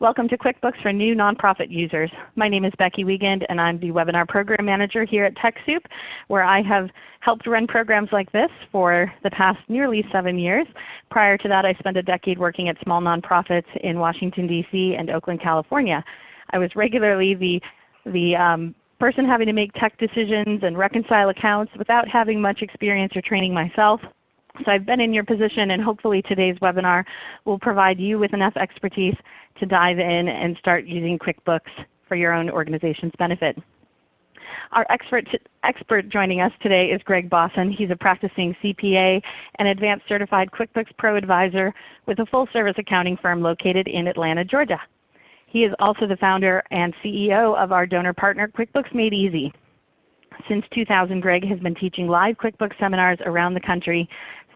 Welcome to QuickBooks for new nonprofit users. My name is Becky Wiegand and I'm the Webinar Program Manager here at TechSoup where I have helped run programs like this for the past nearly 7 years. Prior to that I spent a decade working at small nonprofits in Washington DC and Oakland, California. I was regularly the, the um, person having to make tech decisions and reconcile accounts without having much experience or training myself. So I've been in your position and hopefully today's webinar will provide you with enough expertise to dive in and start using QuickBooks for your own organization's benefit. Our expert, expert joining us today is Greg Boston. He's a practicing CPA and Advanced Certified QuickBooks Pro Advisor with a full service accounting firm located in Atlanta, Georgia. He is also the founder and CEO of our donor partner QuickBooks Made Easy. Since 2000, Greg has been teaching live QuickBooks seminars around the country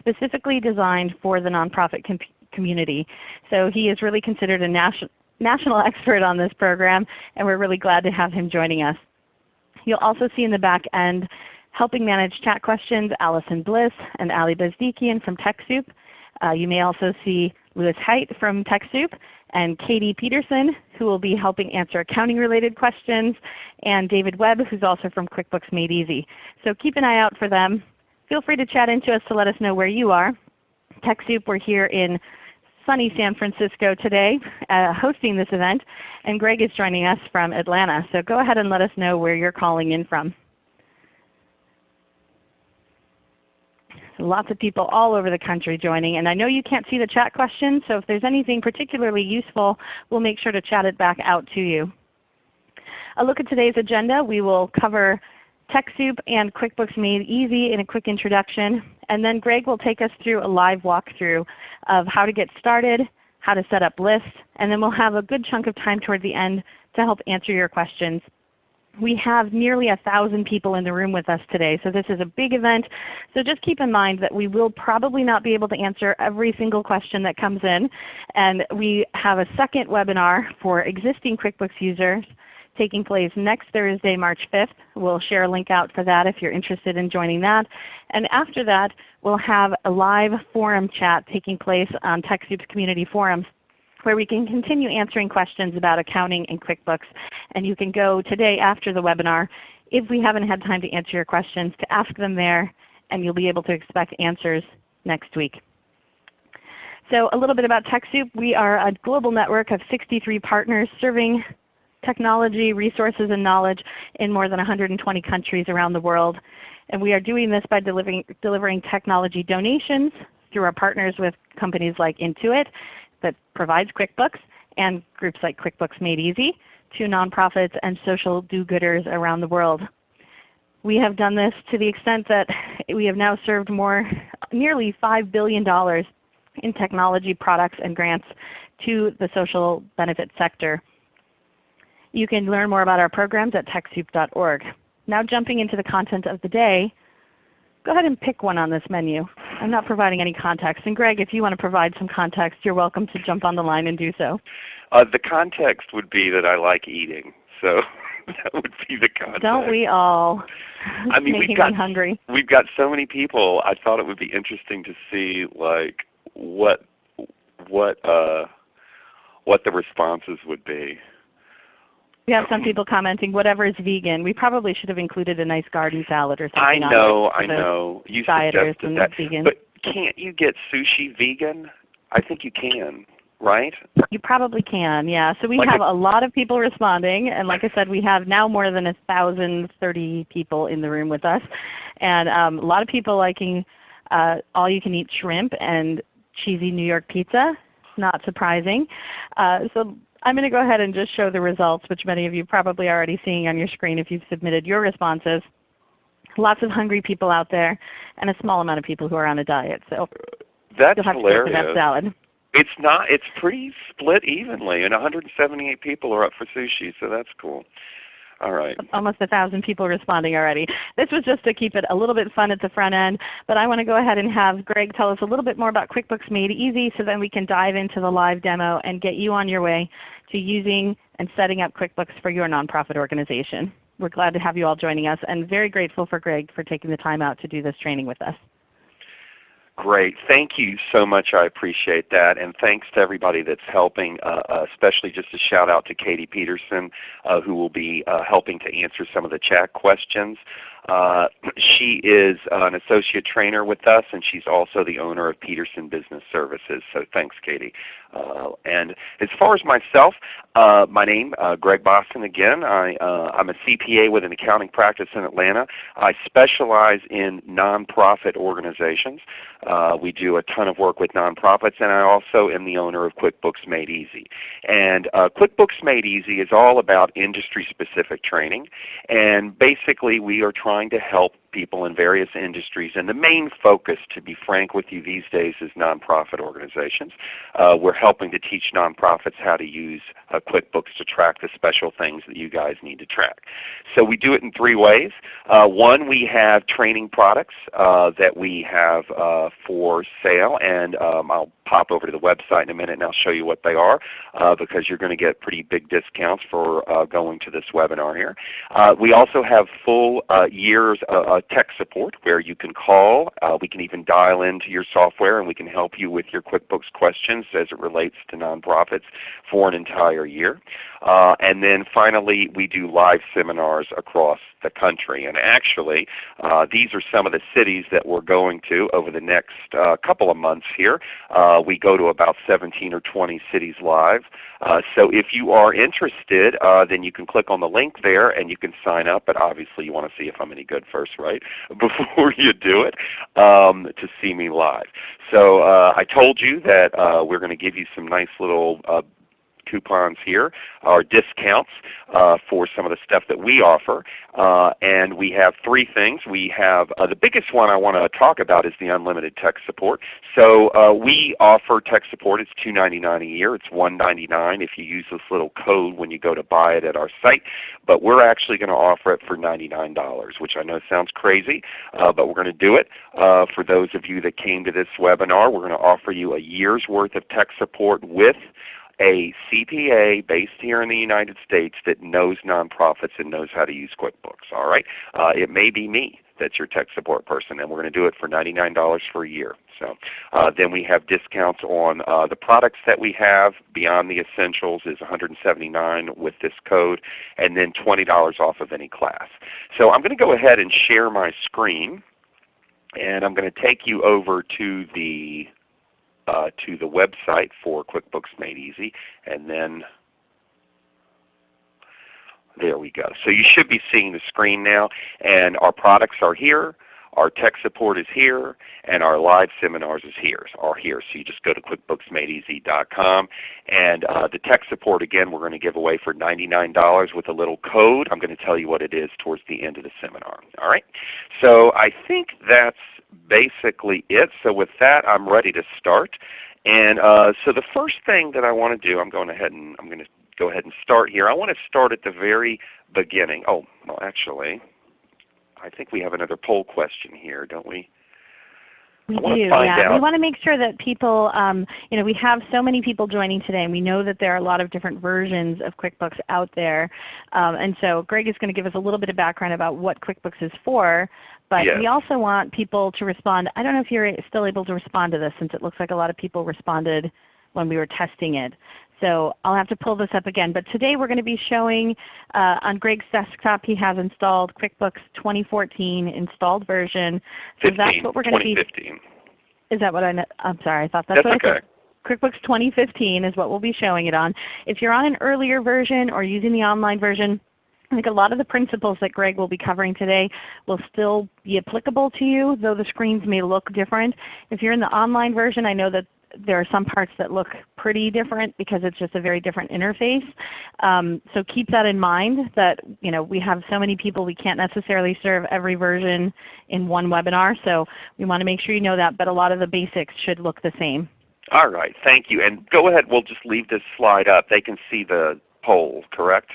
specifically designed for the nonprofit com community. So he is really considered a national national expert on this program, and we're really glad to have him joining us. You'll also see in the back end helping manage chat questions Allison Bliss and Ali Bezdikian from TechSoup. Uh, you may also see Lewis Height from TechSoup and Katie Peterson who will be helping answer accounting related questions, and David Webb who's also from QuickBooks Made Easy. So keep an eye out for them. Feel free to chat into us to let us know where you are. TechSoup, we're here in sunny San Francisco today uh, hosting this event, and Greg is joining us from Atlanta. So go ahead and let us know where you're calling in from. lots of people all over the country joining. And I know you can't see the chat questions, so if there's anything particularly useful, we'll make sure to chat it back out to you. A look at today's agenda. We will cover TechSoup and QuickBooks Made Easy in a quick introduction. And then Greg will take us through a live walkthrough of how to get started, how to set up lists, and then we'll have a good chunk of time toward the end to help answer your questions. We have nearly a thousand people in the room with us today, so this is a big event. So just keep in mind that we will probably not be able to answer every single question that comes in. And we have a second webinar for existing QuickBooks users taking place next Thursday, March 5th. We'll share a link out for that if you're interested in joining that. And after that, we'll have a live forum chat taking place on TechSoup's community forums where we can continue answering questions about accounting and QuickBooks. And you can go today after the webinar if we haven't had time to answer your questions to ask them there and you'll be able to expect answers next week. So a little bit about TechSoup. We are a global network of 63 partners serving technology, resources, and knowledge in more than 120 countries around the world. And we are doing this by delivering, delivering technology donations through our partners with companies like Intuit that provides QuickBooks and groups like QuickBooks Made Easy to nonprofits and social do-gooders around the world. We have done this to the extent that we have now served more, nearly $5 billion in technology products and grants to the social benefit sector. You can learn more about our programs at TechSoup.org. Now jumping into the content of the day, go ahead and pick one on this menu. I'm not providing any context. And Greg, if you want to provide some context, you're welcome to jump on the line and do so. Uh, the context would be that I like eating. So that would be the context. Don't we all? I mean, we've got hungry. we've got so many people. I thought it would be interesting to see like what what uh, what the responses would be. We have some people commenting, whatever is vegan. We probably should have included a nice garden salad or something. I know, I know. You dieters suggested and that. vegan. But can't you get sushi vegan? I think you can, right? You probably can, yeah. So we Like have a- a lot of people responding, and like I said, we have now more than a thousand thirty people in the room with us, and um, a lot of people liking uh, all-you-can-eat shrimp and cheesy New York pizza. Not surprising. Uh, so I'm going to go ahead and just show the results, which many of you probably are already seeing on your screen if you've submitted your responses. Lots of hungry people out there, and a small amount of people who are on a diet. So That's you'll have get to that hilarious. salad. It's not. It's pretty split evenly, and 178 people are up for sushi, so that's cool. All right. almost a thousand people responding already. This was just to keep it a little bit fun at the front end, but I want to go ahead and have Greg tell us a little bit more about QuickBooks Made Easy so then we can dive into the live demo and get you on your way to using and setting up QuickBooks for your nonprofit organization. We're glad to have you all joining us and very grateful for Greg for taking the time out to do this training with us. Great. Thank you so much. I appreciate that. And thanks to everybody that's helping, uh, uh especially just a shout out to Katie Peterson uh, who will be uh, helping to answer some of the chat questions. Uh, she is an associate trainer with us, and she's also the owner of Peterson Business Services. So thanks, Katie. Uh, and as far as myself, uh, my name, uh, Greg Boston again. I, uh, a CPA with an accounting practice in Atlanta. I specialize in nonprofit organizations. Uh, we do a ton of work with nonprofits, and I also am the owner of QuickBooks Made Easy. And QuickBooks Made Easy is all about industry-specific training. And basically we are trying to help people in various industries. And the main focus, to be frank with you these days, is nonprofit organizations. Uh, we're helping to teach nonprofits how to use uh, QuickBooks to track the special things that you guys need to track. So we do it in three ways. Uh, one, we have training products uh, that we have uh, for sale, and um, I'll pop over to the website in a minute and I'll show you what they are uh, because you're going to get pretty big discounts for going to this webinar here. We also have full years uh, tech support where you can call. Uh, we can even dial into your software and we can help you with your QuickBooks questions as it relates to nonprofits for an entire year. and then finally we do live seminars across the country. And actually these are some of the cities that we're going to over the next couple of months here. Uh, we go to about 17 or 20 cities live. Uh, so if you are interested, uh, then you can click on the link there and you can sign up. But obviously you want to see if I'm any good first, right? Before you do it um, to see me live. So uh, I told you that uh, we're going to give you some nice little uh, coupons here are discounts uh, for some of the stuff that we offer. Uh, and we have three things. We have uh, the biggest one I want to talk about is the unlimited tech support. So uh, we offer tech support. It's $2.99 a year. It's $1.99 if you use this little code when you go to buy it at our site. But we're actually going to offer it for $99, which I know sounds crazy, uh, but we're going to do it. Uh, for those of you that came to this webinar, we're going to offer you a year's worth of tech support with a CPA based here in the United States that knows nonprofits and knows how to use QuickBooks. All right, uh, it may be me that's your tech support person, and we're going to do it for $99 for a year. So uh, then we have discounts on uh, the products that we have. Beyond the Essentials is $179 with this code, and then $20 off of any class. So I'm going to go ahead and share my screen, and I'm going to take you over to the uh, to the website for QuickBooks Made Easy, and then there we go. So you should be seeing the screen now, and our products are here. Our tech support is here, and our live seminars is here, are here. So you just go to QuickBooksMadeEasy.com. And uh, the tech support, again, we're going to give away for $99 with a little code. I'm going to tell you what it is towards the end of the seminar. All right. So I think that's basically it. So with that, I'm ready to start. And uh, so the first thing that I want to do, I'm going ahead and I'm going to go ahead and start here. I want to start at the very beginning. Oh, well actually, I think we have another poll question here, don't we? We do, yeah. Out. We want to make sure that people, um, you know, we have so many people joining today, and we know that there are a lot of different versions of QuickBooks out there. Um, and so Greg is going to give us a little bit of background about what QuickBooks is for, but yes. we also want people to respond. I don't know if you're still able to respond to this since it looks like a lot of people responded when we were testing it. So I'll have to pull this up again. But today we're going to be showing uh, on Greg's desktop he has installed QuickBooks 2014 installed version. So 15, that's what we're going to be. Is that what I? I'm sorry. I thought that's, that's what okay. I said. QuickBooks 2015 is what we'll be showing it on. If you're on an earlier version or using the online version, I think a lot of the principles that Greg will be covering today will still be applicable to you, though the screens may look different. If you're in the online version, I know that there are some parts that look pretty different because it's just a very different interface. Um, so keep that in mind that you know, we have so many people we can't necessarily serve every version in one webinar. So we want to make sure you know that, but a lot of the basics should look the same. All right. Thank you. And go ahead. We'll just leave this slide up. They can see the poll, correct?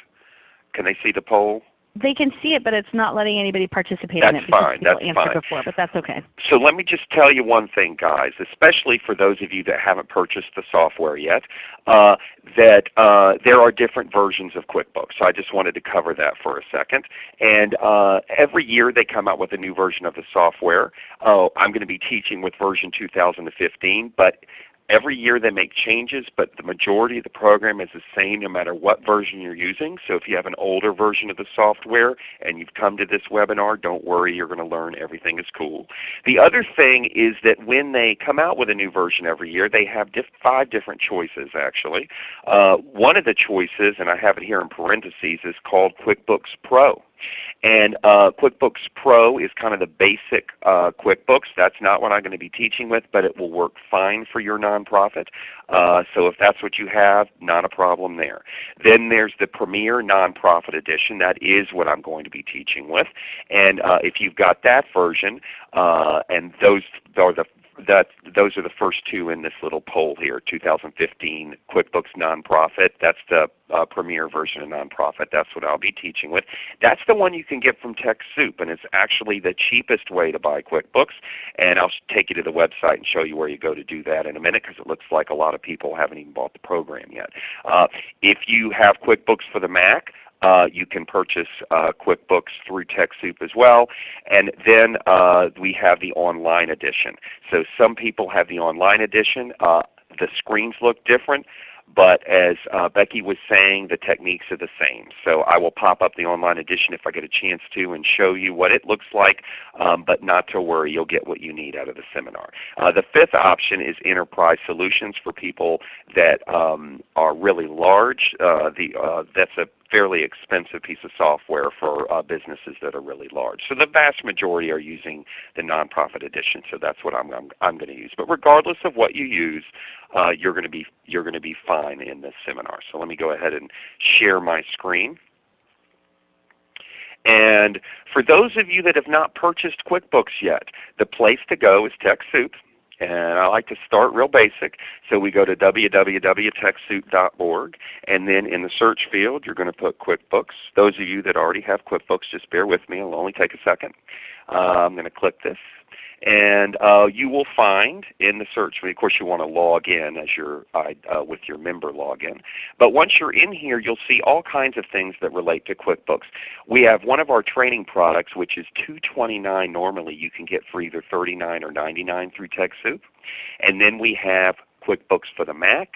Can they see the poll? They can see it, but it's not letting anybody participate That's in it because fine. people That's answered fine. before, but that's okay. So let me just tell you one thing, guys, especially for those of you that haven't purchased the software yet, uh, that uh, there are different versions of QuickBooks. So I just wanted to cover that for a second. And uh, every year they come out with a new version of the software. Oh, I'm going to be teaching with version 2015, but Every year they make changes, but the majority of the program is the same no matter what version you're using. So if you have an older version of the software and you've come to this webinar, don't worry, you're going to learn everything is cool. The other thing is that when they come out with a new version every year, they have diff five different choices actually. Uh, one of the choices, and I have it here in parentheses, is called QuickBooks Pro. And uh, QuickBooks Pro is kind of the basic uh, QuickBooks. That's not what I'm going to be teaching with, but it will work fine for your nonprofit. Uh, so if that's what you have, not a problem there. Then there's the Premier Nonprofit Edition. That is what I'm going to be teaching with. And uh, if you've got that version, uh, and those are the that those are the first two in this little poll here, 2015 QuickBooks Nonprofit. That's the uh, premier version of Nonprofit. That's what I'll be teaching with. That's the one you can get from TechSoup, and it's actually the cheapest way to buy QuickBooks. And I'll take you to the website and show you where you go to do that in a minute because it looks like a lot of people haven't even bought the program yet. Uh, if you have QuickBooks for the Mac, uh, you can purchase uh, QuickBooks through TechSoup as well. And then uh, we have the online edition. So some people have the online edition. Uh, the screens look different. But as uh, Becky was saying, the techniques are the same. So I will pop up the online edition if I get a chance to and show you what it looks like. Um, but not to worry, you'll get what you need out of the seminar. Uh, the fifth option is enterprise solutions for people that um, are really large. The, that's a fairly expensive piece of software for uh, businesses that are really large. So the vast majority are using the nonprofit edition. So that's what I'm, I'm, I'm going to use. But regardless of what you use, uh, you're going to be you're going to be fine in this seminar. So let me go ahead and share my screen. And for those of you that have not purchased QuickBooks yet, the place to go is TechSoup. And I like to start real basic. So we go to www.techsoup.org and then in the search field you're going to put QuickBooks. Those of you that already have QuickBooks, just bear with me. It'll only take a second. Uh, I'm going to click this and uh, you will find in the search, of course you want to log in as your, uh, with your member login. But once you're in here, you'll see all kinds of things that relate to QuickBooks. We have one of our training products which is 229 normally. You can get for either 39 or 99 through TechSoup. And then we have QuickBooks for the Mac.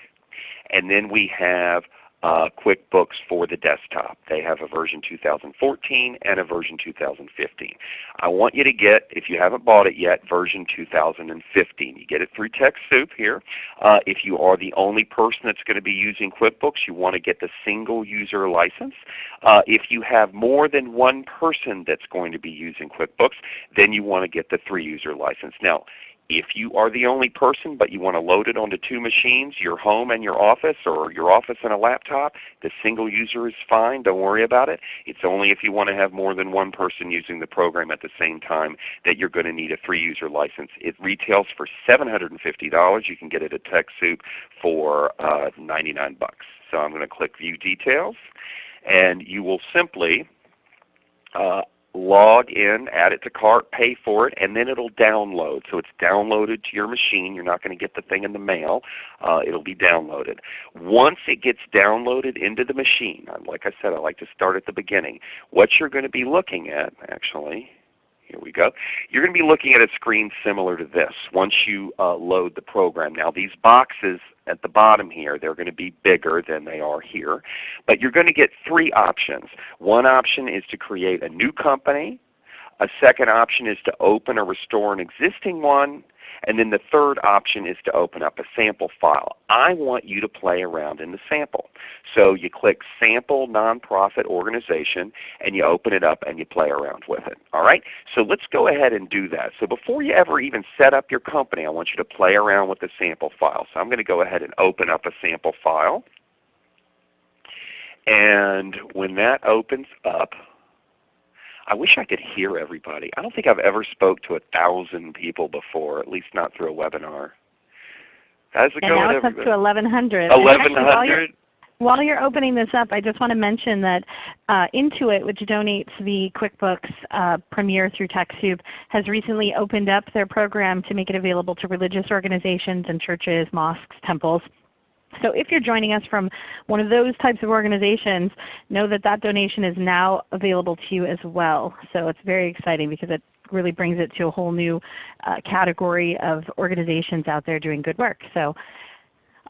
And then we have uh, QuickBooks for the desktop. They have a version 2014 and a version 2015. I want you to get, if you haven't bought it yet, version 2015. You get it through TechSoup here. Uh, if you are the only person that's going to be using QuickBooks, you want to get the single user license. Uh, if you have more than one person that's going to be using QuickBooks, then you want to get the three user license. Now, if you are the only person but you want to load it onto two machines, your home and your office, or your office and a laptop, the single user is fine. Don't worry about it. It's only if you want to have more than one person using the program at the same time that you're going to need a three user license. It retails for $750. You can get it at TechSoup for uh, 99 bucks. So I'm going to click View Details and you will simply uh, log in, add it to cart, pay for it, and then it'll download. So it's downloaded to your machine. You're not going to get the thing in the mail. Uh, it'll be downloaded. Once it gets downloaded into the machine, like I said, I like to start at the beginning. What you're going to be looking at actually, here we go. You're going to be looking at a screen similar to this once you uh, load the program. Now these boxes at the bottom here, they're going to be bigger than they are here. But you're going to get three options. One option is to create a new company. A second option is to open or restore an existing one. And then the third option is to open up a sample file. I want you to play around in the sample. So you click Sample Nonprofit Organization and you open it up and you play around with it. All right? So let's go ahead and do that. So before you ever even set up your company, I want you to play around with the sample file. So I'm going to go ahead and open up a sample file. And when that opens up, I wish I could hear everybody. I don't think I've ever spoke to a thousand people before, at least not through a webinar. How's it and going, now it's everybody? up to 1,100. Eleven hundred. While you're opening this up, I just want to mention that uh, Intuit, which donates the QuickBooks uh, Premier through TechSoup, has recently opened up their program to make it available to religious organizations and churches, mosques, temples. So if you're joining us from one of those types of organizations, know that that donation is now available to you as well. So it's very exciting because it really brings it to a whole new uh, category of organizations out there doing good work. So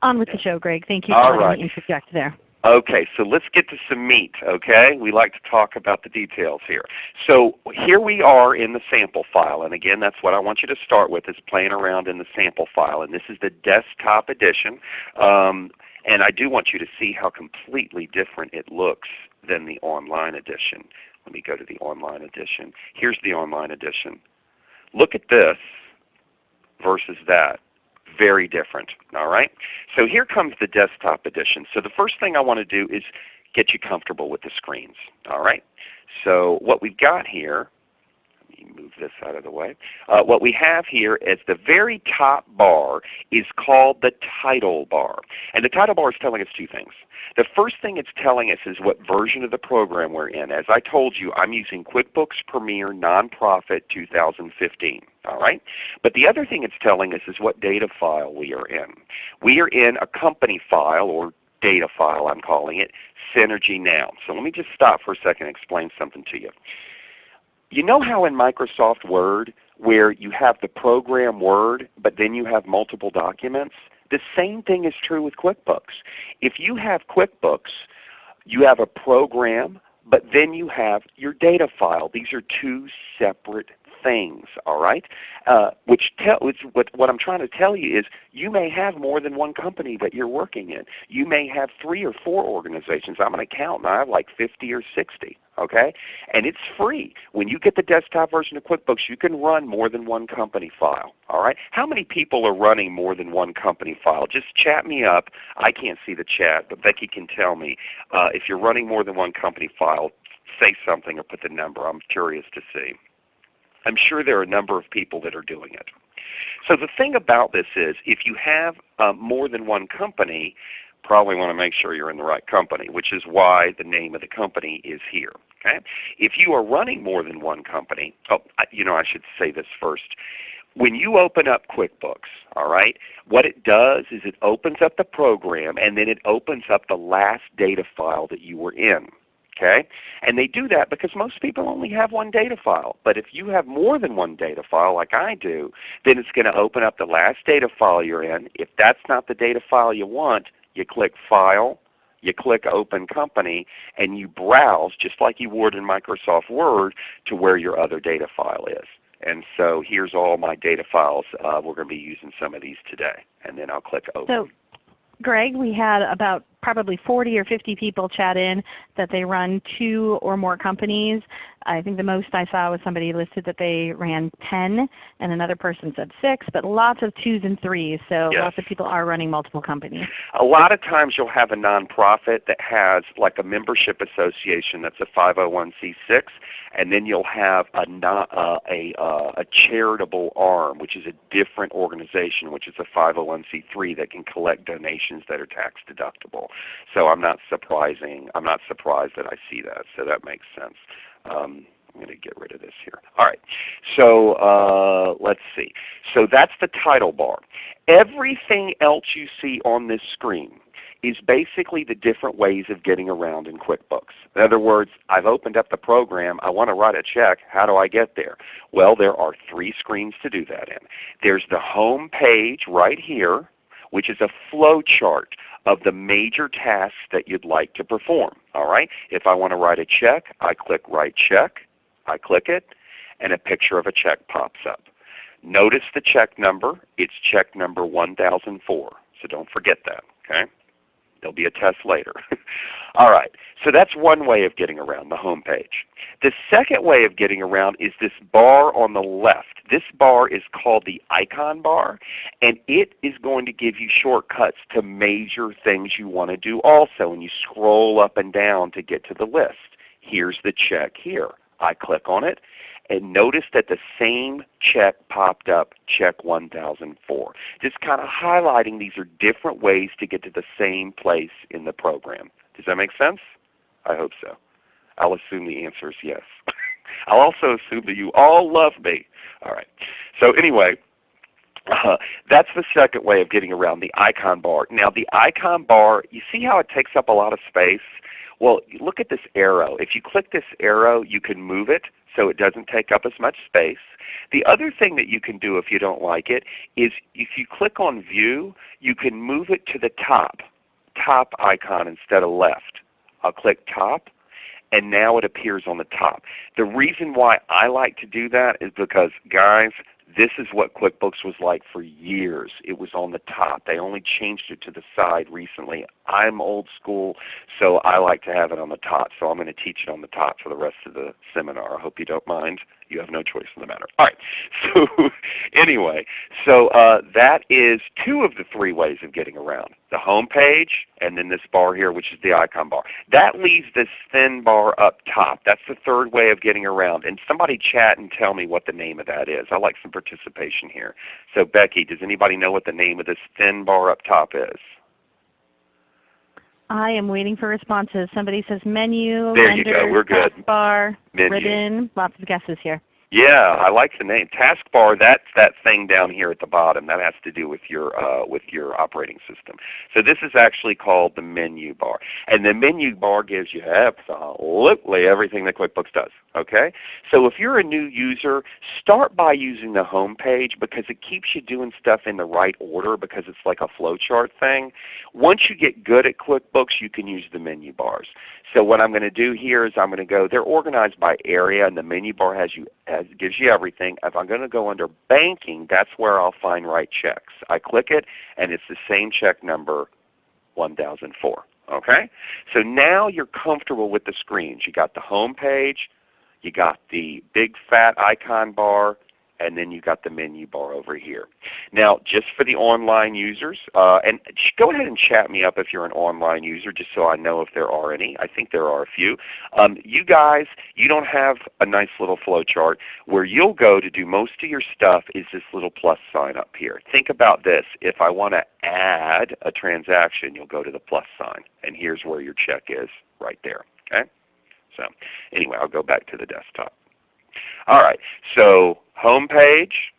on with the show, Greg. Thank you for All letting right. me interject there. Okay, so let's get to some meat, okay? We like to talk about the details here. So here we are in the sample file, and again that's what I want you to start with is playing around in the sample file. And this is the desktop edition. Um, and I do want you to see how completely different it looks than the online edition. Let me go to the online edition. Here's the online edition. Look at this versus that very different. All right? So here comes the desktop edition. So the first thing I want to do is get you comfortable with the screens. All right? So what we've got here, move this out of the way. Uh, what we have here is the very top bar is called the title bar. And the title bar is telling us two things. The first thing it's telling us is what version of the program we're in. As I told you, I'm using QuickBooks Premier Nonprofit 2015. All right? But the other thing it's telling us is what data file we are in. We are in a company file or data file I'm calling it, Synergy Now. So let me just stop for a second and explain something to you. You know how in Microsoft Word where you have the program Word but then you have multiple documents? The same thing is true with QuickBooks. If you have QuickBooks, you have a program but then you have your data file. These are two separate things, all right? Uh, which, tell, which what, what I'm trying to tell you is you may have more than one company that you're working in. You may have three or four organizations. I'm an accountant. I have like 50 or 60. Okay? And it's free. When you get the desktop version of QuickBooks, you can run more than one company file. All right? How many people are running more than one company file? Just chat me up. I can't see the chat, but Becky can tell me. Uh, if you're running more than one company file, say something or put the number. I'm curious to see. I'm sure there are a number of people that are doing it. So the thing about this is if you have uh, more than one company, probably want to make sure you're in the right company, which is why the name of the company is here. Okay? If you are running more than one company, oh, you know I should say this first. When you open up QuickBooks, all right, what it does is it opens up the program and then it opens up the last data file that you were in. Okay? And they do that because most people only have one data file. But if you have more than one data file like I do, then it's going to open up the last data file you're in. If that's not the data file you want, you click File, you click Open Company, and you browse just like you would in Microsoft Word to where your other data file is. And so here's all my data files. Uh, we're going to be using some of these today. And then I'll click Open. So Greg, we had about probably 40 or 50 people chat in that they run two or more companies. I think the most I saw was somebody listed that they ran 10 and another person said 6, but lots of twos and threes. So yes. lots of people are running multiple companies. A lot of times you'll have a nonprofit that has like a membership association that's a 501c6 and then you'll have a, uh, a, uh, a charitable arm which is a different organization which is a 501c3 that can collect donations that are tax deductible. So I'm not surprising. I'm not surprised that I see that. So that makes sense. Um, I'm going to get rid of this here. All right. So uh, let's see. So that's the title bar. Everything else you see on this screen is basically the different ways of getting around in QuickBooks. In other words, I've opened up the program. I want to write a check. How do I get there? Well, there are three screens to do that in. There's the home page right here, which is a flow chart of the major tasks that you'd like to perform. All right? If I want to write a check, I click Write Check. I click it, and a picture of a check pops up. Notice the check number. It's check number 1004. So don't forget that. Okay? There'll be a test later. All right. So that's one way of getting around the home page. The second way of getting around is this bar on the left. This bar is called the icon bar, and it is going to give you shortcuts to major things you want to do also. And you scroll up and down to get to the list. Here's the check here. I click on it, and notice that the same check popped up, check 1004. Just kind of highlighting these are different ways to get to the same place in the program. Does that make sense? I hope so. I'll assume the answer is yes. I'll also assume that you all love me. All right. So anyway, uh, that's the second way of getting around the icon bar. Now the icon bar, you see how it takes up a lot of space? Well, look at this arrow. If you click this arrow, you can move it so it doesn't take up as much space. The other thing that you can do if you don't like it is if you click on View, you can move it to the top, top icon instead of left. I'll click top and now it appears on the top. The reason why I like to do that is because guys, this is what QuickBooks was like for years. It was on the top. They only changed it to the side recently. I'm old school, so I like to have it on the top. So I'm going to teach it on the top for the rest of the seminar. I hope you don't mind. You have no choice in the matter. All right. So anyway, so uh, that is two of the three ways of getting around. The home page and then this bar here which is the icon bar. That leaves this thin bar up top. That's the third way of getting around. And somebody chat and tell me what the name of that is. I like some participation here. So Becky, does anybody know what the name of this thin bar up top is? I am waiting for responses. Somebody says menu, there you go. We're good. bar, menu. ribbon. Lots of guesses here. Yeah, I like the name. Taskbar, that's that thing down here at the bottom. That has to do with your uh, with your operating system. So this is actually called the menu bar. And the menu bar gives you absolutely everything that QuickBooks does. Okay? So if you're a new user, start by using the home page because it keeps you doing stuff in the right order because it's like a flowchart thing. Once you get good at QuickBooks, you can use the menu bars. So what I'm going to do here is I'm going to go, they're organized by area and the menu bar has you has, gives you everything. If I'm going to go under banking, that's where I'll find write checks. I click it and it's the same check number 1004. Okay? So now you're comfortable with the screens. You got the home page, you got the big fat icon bar, and then you've got the menu bar over here. Now just for the online users, uh, and go ahead and chat me up if you're an online user just so I know if there are any. I think there are a few. Um, you guys, you don't have a nice little flow chart. Where you'll go to do most of your stuff is this little plus sign up here. Think about this. If I want to add a transaction, you'll go to the plus sign. And here's where your check is right there. Okay? So anyway, I'll go back to the desktop. All right, so home page,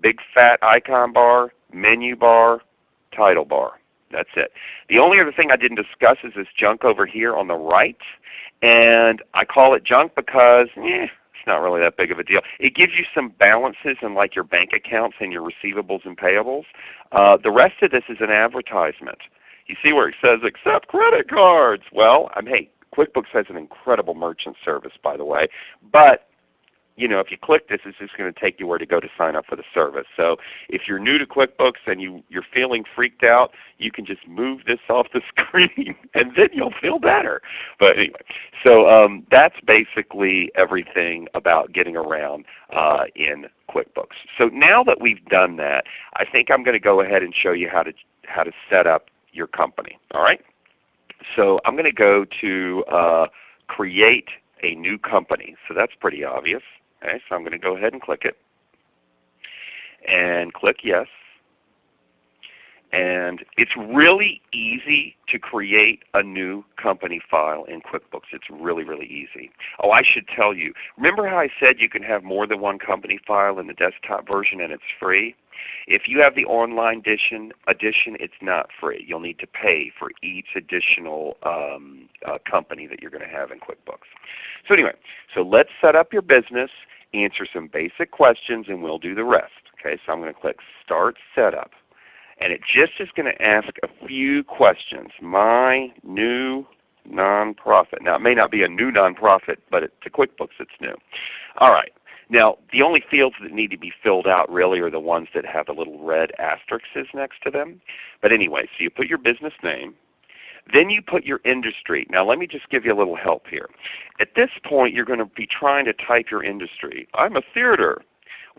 big fat icon bar, menu bar, title bar. That's it. The only other thing I didn't discuss is this junk over here on the right. And I call it junk because eh, it's not really that big of a deal. It gives you some balances in like your bank accounts and your receivables and payables. Uh, the rest of this is an advertisement. You see where it says accept credit cards. Well, I'm, hey, QuickBooks has an incredible merchant service by the way. But you know, if you click this, it's just going to take you where to go to sign up for the service. So if you're new to QuickBooks and you, you're feeling freaked out, you can just move this off the screen and then you'll feel better. But anyway, so um, that's basically everything about getting around uh, in QuickBooks. So now that we've done that, I think I'm going to go ahead and show you how to, how to set up your company. All right? So I'm going to go to uh, create a new company. So that's pretty obvious. Okay, so I'm going to go ahead and click it. And click Yes. And it's really easy to create a new company file in QuickBooks. It's really, really easy. Oh, I should tell you. Remember how I said you can have more than one company file in the desktop version and it's free? If you have the online edition, edition it's not free. You'll need to pay for each additional um, uh, company that you're going to have in QuickBooks. So anyway, so let's set up your business, answer some basic questions, and we'll do the rest. Okay, so I'm going to click Start Setup. And it just is going to ask a few questions. My new nonprofit. Now it may not be a new nonprofit, but it, to QuickBooks it's new. All right. Now the only fields that need to be filled out really are the ones that have the little red asterisks next to them. But anyway, so you put your business name, then you put your industry. Now let me just give you a little help here. At this point you're going to be trying to type your industry. I'm a theater.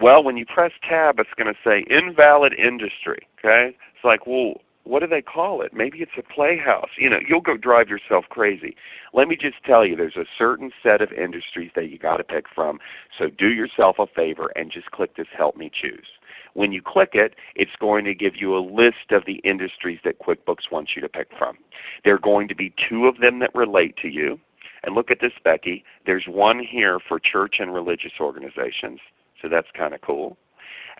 Well, when you press tab it's going to say invalid industry. Okay? It's like, well, what do they call it? Maybe it's a playhouse. You know, you'll go drive yourself crazy. Let me just tell you, there's a certain set of industries that you got to pick from. So do yourself a favor and just click this Help Me Choose. When you click it, it's going to give you a list of the industries that QuickBooks wants you to pick from. There are going to be two of them that relate to you. And look at this, Becky. There's one here for church and religious organizations. So that's kind of cool.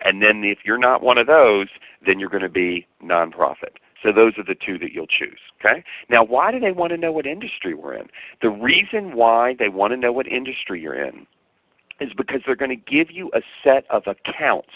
And then if you're not one of those, then you're going to be nonprofit. So those are the two that you'll choose. Okay? Now why do they want to know what industry we're in? The reason why they want to know what industry you're in is because they're going to give you a set of accounts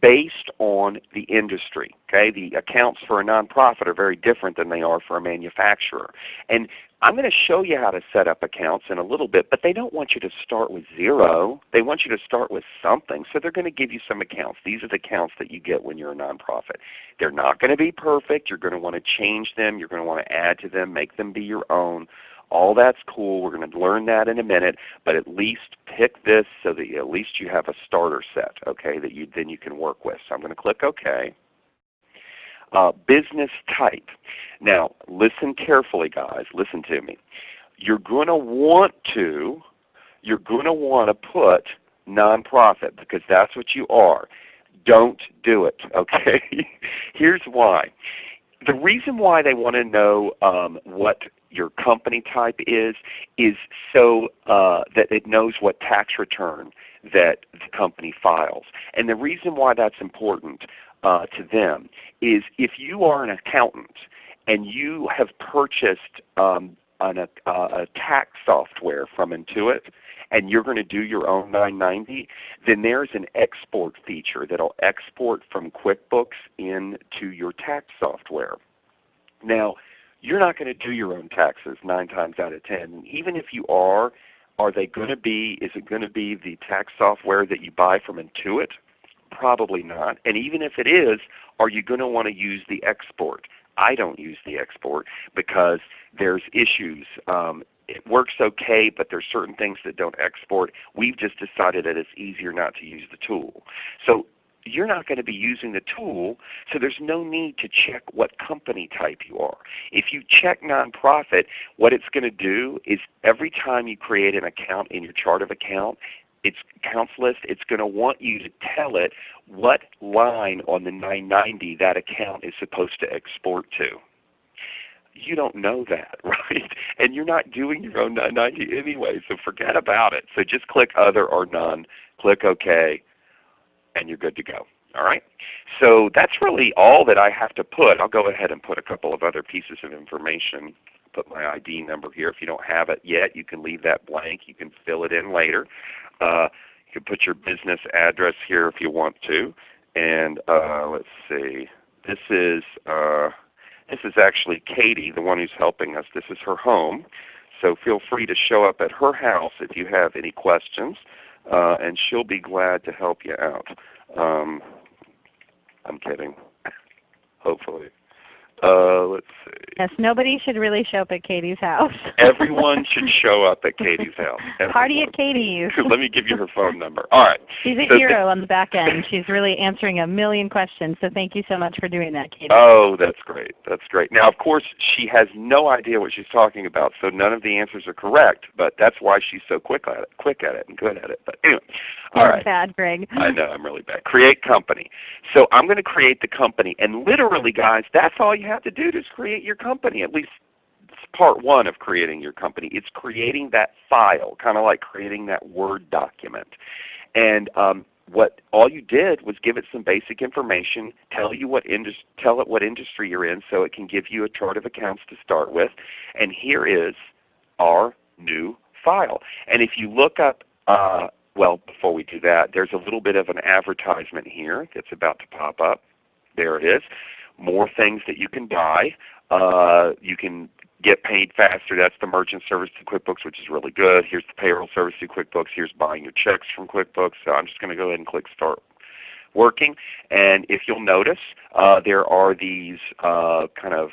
based on the industry. Okay? The accounts for a nonprofit are very different than they are for a manufacturer. And I'm going to show you how to set up accounts in a little bit, but they don't want you to start with zero. They want you to start with something. So they're going to give you some accounts. These are the accounts that you get when you're a nonprofit. They're not going to be perfect. You're going to want to change them. You're going to want to add to them, make them be your own. All that's cool. We're going to learn that in a minute, but at least pick this so that at least you have a starter set, okay, that you then you can work with. So I'm going to click OK. Uh, business type. Now listen carefully guys, listen to me. You're going to want to, you're going to want to put nonprofit because that's what you are. Don't do it, okay? Here's why. The reason why they want to know um, what your company type is, is so uh, that it knows what tax return that the company files. And the reason why that's important uh, to them is if you are an accountant and you have purchased um, an, a, a tax software from Intuit and you're going to do your own 990, then there's an export feature that will export from QuickBooks into your tax software. Now, you're not going to do your own taxes 9 times out of 10. Even if you are, are they going to be, is it going to be the tax software that you buy from Intuit? Probably not. And even if it is, are you going to want to use the export? I don't use the export because there's issues. Um, it works okay, but there's certain things that don't export. We've just decided that it's easier not to use the tool. So you're not going to be using the tool, so there's no need to check what company type you are. If you check nonprofit, what it's going to do is every time you create an account in your chart of account, its accounts list, it's going to want you to tell it what line on the 990 that account is supposed to export to. You don't know that, right? And you're not doing your own 990 anyway, so forget about it. So just click Other or None, click OK, and you're good to go. All right? So that's really all that I have to put. I'll go ahead and put a couple of other pieces of information put my ID number here. If you don't have it yet, you can leave that blank. You can fill it in later. Uh, you can put your business address here if you want to. And uh, let's see, this is uh, this is actually Katie, the one who's helping us. This is her home. So feel free to show up at her house if you have any questions, uh, and she'll be glad to help you out. Um, I'm kidding. Hopefully. Uh, let's see. Yes, nobody should really show up at Katie's house. Everyone should show up at Katie's house. Everyone. Party at Katie's. Let me give you her phone number. All right. She's a so hero on the back end. She's really answering a million questions. So thank you so much for doing that, Katie. Oh, that's great. That's great. Now, of course, she has no idea what she's talking about, so none of the answers are correct. But that's why she's so quick at it, quick at it, and good at it. But anyway, all You're right. bad, Greg. I know I'm really bad. Create company. So I'm going to create the company, and literally, guys, that's all you have to do to create your company. At least it's part one of creating your company. It's creating that file, kind of like creating that Word document. And um, what all you did was give it some basic information, tell you what tell it what industry you're in, so it can give you a chart of accounts to start with. And here is our new file. And if you look up uh, well, before we do that, there's a little bit of an advertisement here that's about to pop up. There it is. More things that you can buy. Uh, you can get paid faster. That's the merchant service to QuickBooks, which is really good. Here's the payroll service to QuickBooks. Here's buying your checks from QuickBooks. So I'm just going to go ahead and click Start Working. And if you'll notice, uh, there are these uh, kind of,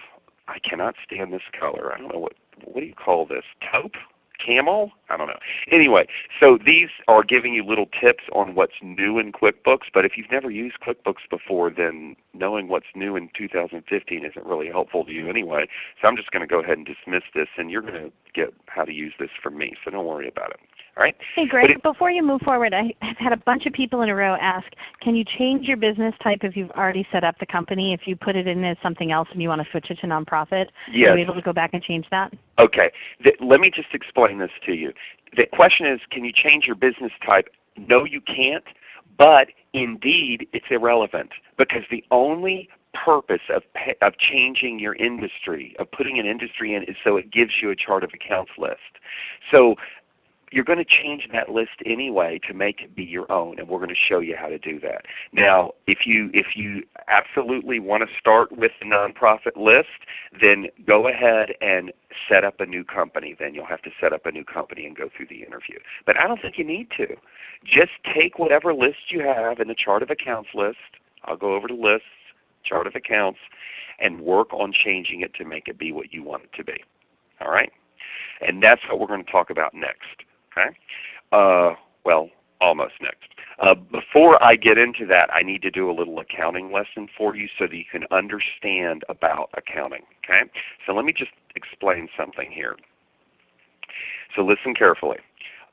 I cannot stand this color. I don't know what, what do you call this? Taupe? Camel? I don't know. Anyway, so these are giving you little tips on what's new in QuickBooks, but if you've never used QuickBooks before, then knowing what's new in 2015 isn't really helpful to you anyway. So I'm just going to go ahead and dismiss this, and you're going to get how to use this from me, so don't worry about it. All right? Hey Greg, it, before you move forward, I have had a bunch of people in a row ask, can you change your business type if you've already set up the company? If you put it in as something else and you want to switch it to nonprofit, yes. are you able to go back and change that? Okay. The, let me just explain this to you. The question is, can you change your business type? No, you can't. But indeed, it's irrelevant because the only purpose of, of changing your industry, of putting an industry in, is so it gives you a chart of accounts list. So you're going to change that list anyway to make it be your own, and we're going to show you how to do that. Now, if you if you absolutely want to start with the nonprofit list, then go ahead and set up a new company. Then you'll have to set up a new company and go through the interview. But I don't think you need to. Just take whatever list you have in the chart of accounts list. I'll go over to lists, chart of accounts, and work on changing it to make it be what you want it to be. All right? And that's what we're going to talk about next. Okay? Uh, well, almost next. Uh, before I get into that, I need to do a little accounting lesson for you so that you can understand about accounting. Okay? So let me just explain something here. So listen carefully.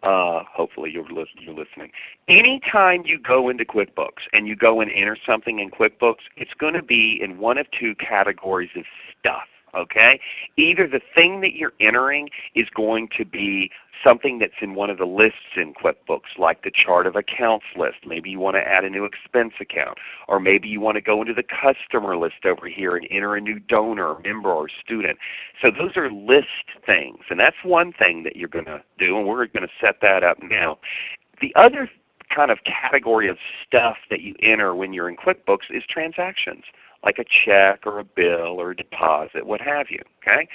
Uh, hopefully you're, li you're listening. Anytime you go into QuickBooks and you go and enter something in QuickBooks, it's going to be in one of two categories of stuff okay? Either the thing that you're entering is going to be something that's in one of the lists in QuickBooks, like the chart of accounts list. Maybe you want to add a new expense account. Or maybe you want to go into the customer list over here and enter a new donor, member, or student. So those are list things. And that's one thing that you're going to do, and we're going to set that up now. The other kind of category of stuff that you enter when you're in QuickBooks is transactions like a check or a bill or a deposit, what have you. Okay?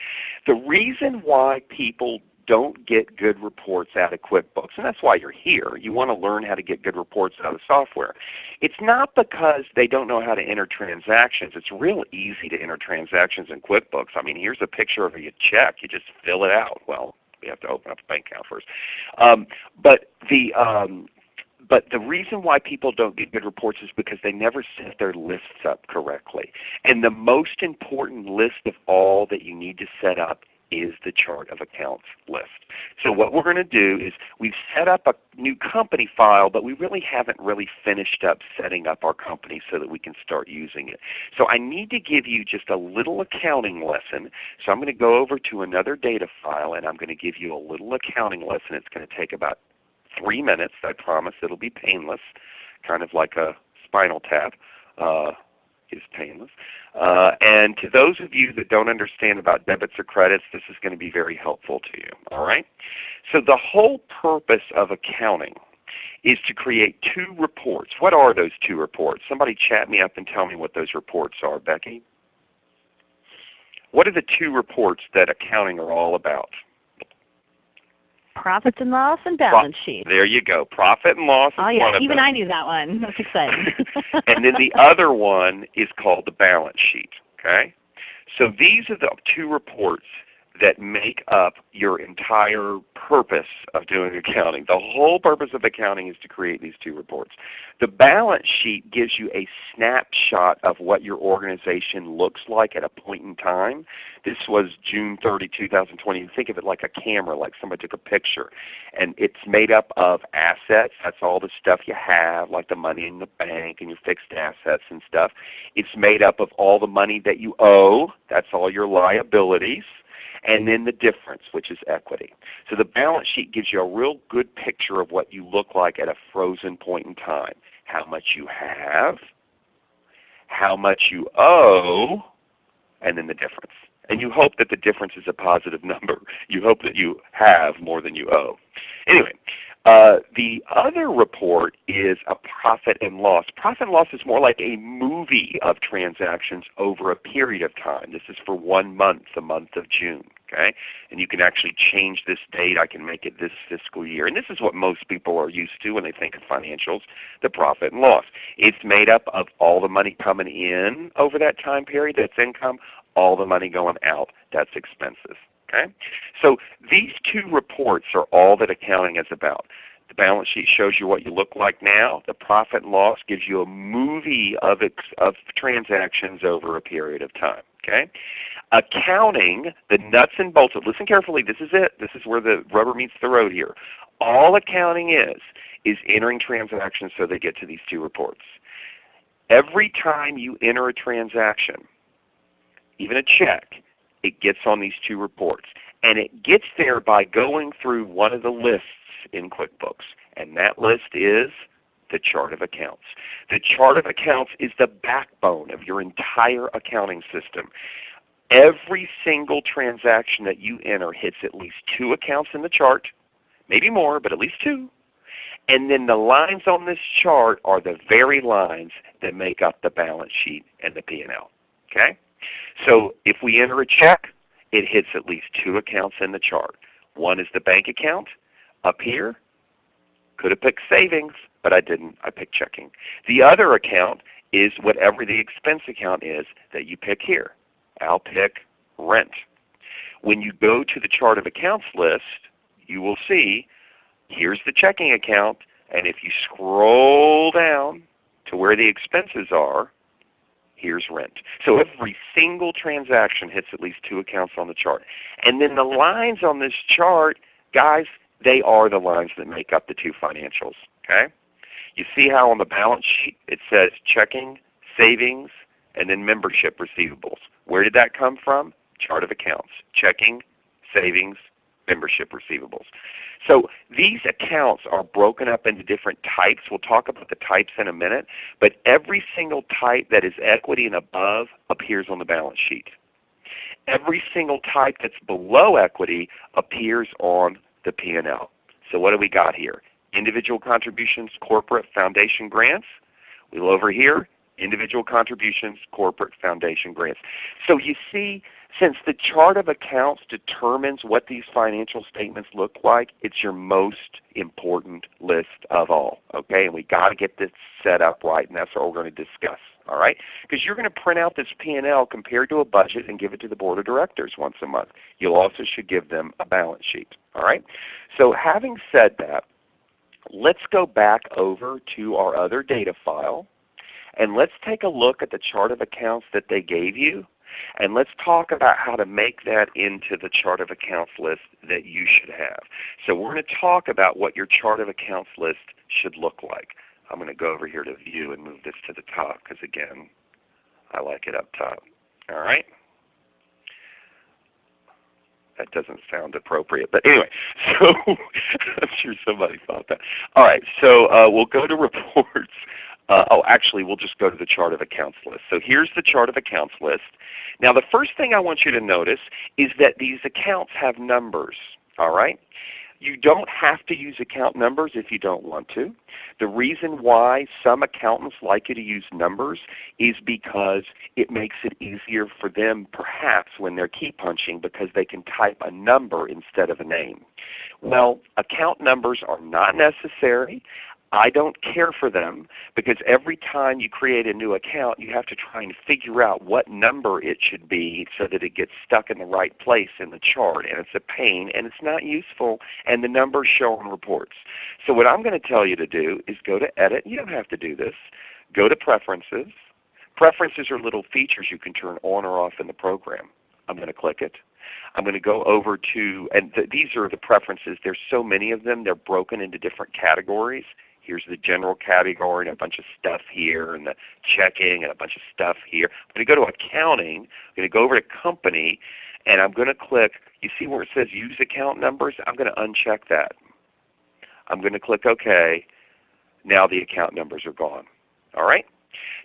The reason why people don't get good reports out of QuickBooks, and that's why you're here. You want to learn how to get good reports out of software. It's not because they don't know how to enter transactions. It's real easy to enter transactions in QuickBooks. I mean, here's a picture of a check. You just fill it out. Well, we have to open up a bank account first. Um, but the um, but the reason why people don't get good reports is because they never set their lists up correctly. And the most important list of all that you need to set up is the chart of accounts list. So what we're going to do is we've set up a new company file, but we really haven't really finished up setting up our company so that we can start using it. So I need to give you just a little accounting lesson. So I'm going to go over to another data file and I'm going to give you a little accounting lesson. It's going to take about three minutes. I promise it'll be painless, kind of like a spinal tap. Uh, is painless. Uh, and to those of you that don't understand about debits or credits, this is going to be very helpful to you. All right? So the whole purpose of accounting is to create two reports. What are those two reports? Somebody chat me up and tell me what those reports are, Becky. What are the two reports that accounting are all about? Profits and loss and balance sheet. There you go. Profit and loss Oh yeah, even. I knew that one. That's exciting. and then the other one is called the balance sheet. Okay? So these are the two reports that make up your entire purpose of doing accounting. The whole purpose of accounting is to create these two reports. The balance sheet gives you a snapshot of what your organization looks like at a point in time. This was June 30, 2020. Think of it like a camera, like somebody took a picture. And it's made up of assets. That's all the stuff you have, like the money in the bank and your fixed assets and stuff. It's made up of all the money that you owe. That's all your liabilities and then the difference, which is equity. So the balance sheet gives you a real good picture of what you look like at a frozen point in time. How much you have, how much you owe, and then the difference. And you hope that the difference is a positive number. You hope that you have more than you owe. Anyway, uh, the other report is a profit and loss. Profit and loss is more like a movie of transactions over a period of time. This is for one month, the month of June. Okay? And you can actually change this date. I can make it this fiscal year. And this is what most people are used to when they think of financials, the profit and loss. It's made up of all the money coming in over that time period, that's income, all the money going out, that's expenses. Okay? So these two reports are all that accounting is about. The balance sheet shows you what you look like now. The profit and loss gives you a movie of, of transactions over a period of time. Okay? Accounting, the nuts and bolts of, listen carefully, this is it. This is where the rubber meets the road here. All accounting is, is entering transactions so they get to these two reports. Every time you enter a transaction, even a check, it gets on these two reports. And it gets there by going through one of the lists in QuickBooks. And that list is the chart of accounts. The chart of accounts is the backbone of your entire accounting system. Every single transaction that you enter hits at least two accounts in the chart, maybe more, but at least two. And then the lines on this chart are the very lines that make up the balance sheet and the P&L. Okay? So if we enter a check, it hits at least two accounts in the chart. One is the bank account up here. Could have picked savings, but I didn't. I picked checking. The other account is whatever the expense account is that you pick here. I'll pick rent. When you go to the chart of accounts list, you will see here's the checking account, and if you scroll down to where the expenses are, here's rent. So every single transaction hits at least two accounts on the chart. And then the lines on this chart, guys, they are the lines that make up the two financials. Okay? You see how on the balance sheet it says checking, savings, and then membership receivables. Where did that come from? Chart of accounts. Checking, savings, membership receivables. So these accounts are broken up into different types. We'll talk about the types in a minute. But every single type that is equity and above appears on the balance sheet. Every single type that's below equity appears on the P&L. So what do we got here? Individual contributions, corporate, foundation grants. We will over here, individual contributions, corporate, foundation grants. So you see, since the chart of accounts determines what these financial statements look like, it's your most important list of all. Okay, and we've got to get this set up right, and that's what we're going to discuss. All right, because you're going to print out this P&L compared to a budget and give it to the board of directors once a month. You also should give them a balance sheet. All right, so having said that, let's go back over to our other data file and let's take a look at the chart of accounts that they gave you. And let's talk about how to make that into the chart of accounts list that you should have. So we're going to talk about what your chart of accounts list should look like. I'm going to go over here to view and move this to the top because again, I like it up top. All right? That doesn't sound appropriate. But anyway, so I'm sure somebody thought that. All right, so uh, we'll go to reports. Uh, oh, actually, we'll just go to the chart of accounts list. So here's the chart of accounts list. Now the first thing I want you to notice is that these accounts have numbers. All right? You don't have to use account numbers if you don't want to. The reason why some accountants like you to use numbers is because it makes it easier for them perhaps when they're key punching because they can type a number instead of a name. Well, account numbers are not necessary. I don't care for them because every time you create a new account you have to try and figure out what number it should be so that it gets stuck in the right place in the chart and it's a pain and it's not useful and the numbers show on reports. So what I'm going to tell you to do is go to Edit. You don't have to do this. Go to Preferences. Preferences are little features you can turn on or off in the program. I'm going to click it. I'm going to go over to, and th these are the preferences. There's so many of them. They're broken into different categories. Here's the general category and a bunch of stuff here and the checking and a bunch of stuff here. I'm going to go to accounting. I'm going to go over to company and I'm going to click, you see where it says use account numbers? I'm going to uncheck that. I'm going to click OK. Now the account numbers are gone. All right?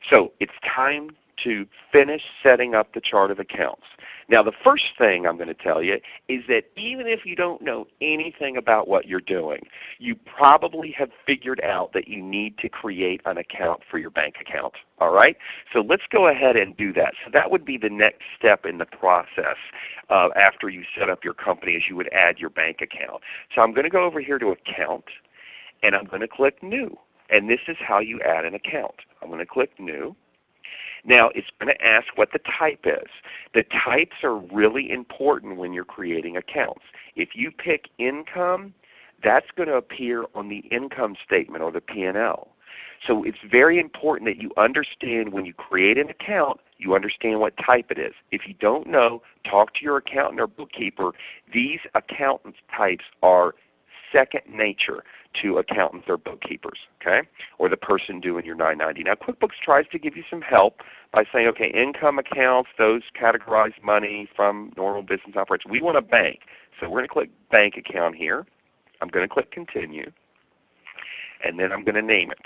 So it's time to finish setting up the chart of accounts. Now the first thing I'm going to tell you is that even if you don't know anything about what you're doing, you probably have figured out that you need to create an account for your bank account. All right? So let's go ahead and do that. So that would be the next step in the process uh, after you set up your company is you would add your bank account. So I'm going to go over here to Account and I'm going to click New. And this is how you add an account. I'm going to click New. Now it's going to ask what the type is. The types are really important when you're creating accounts. If you pick income, that's going to appear on the income statement or the P&L. So it's very important that you understand when you create an account, you understand what type it is. If you don't know, talk to your accountant or bookkeeper. These accountant types are second nature to accountants or bookkeepers, okay? Or the person doing your 990. Now QuickBooks tries to give you some help by saying, okay, income accounts, those categorize money from normal business operations. We want a bank. So we're going to click bank account here. I'm going to click continue. And then I'm going to name it.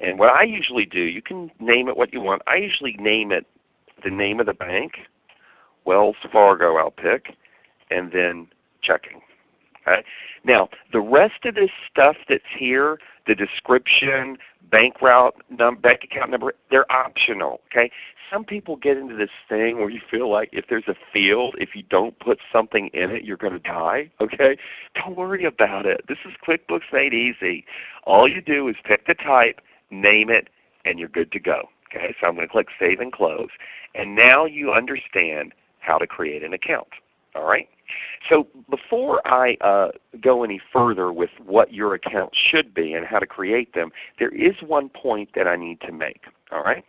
And what I usually do, you can name it what you want. I usually name it the name of the bank, Wells Fargo I'll pick, and then checking. Okay? Now the rest of this stuff that's here, the description, bank route, num bank account number, they're optional. Okay? Some people get into this thing where you feel like if there's a field, if you don't put something in it, you're going to die. Okay? Don't worry about it. This is QuickBooks made easy. All you do is pick the type, name it, and you're good to go. Okay? So I'm going to click Save and Close. And now you understand how to create an account. All right? So before I uh, go any further with what your account should be and how to create them, there is one point that I need to make. All right?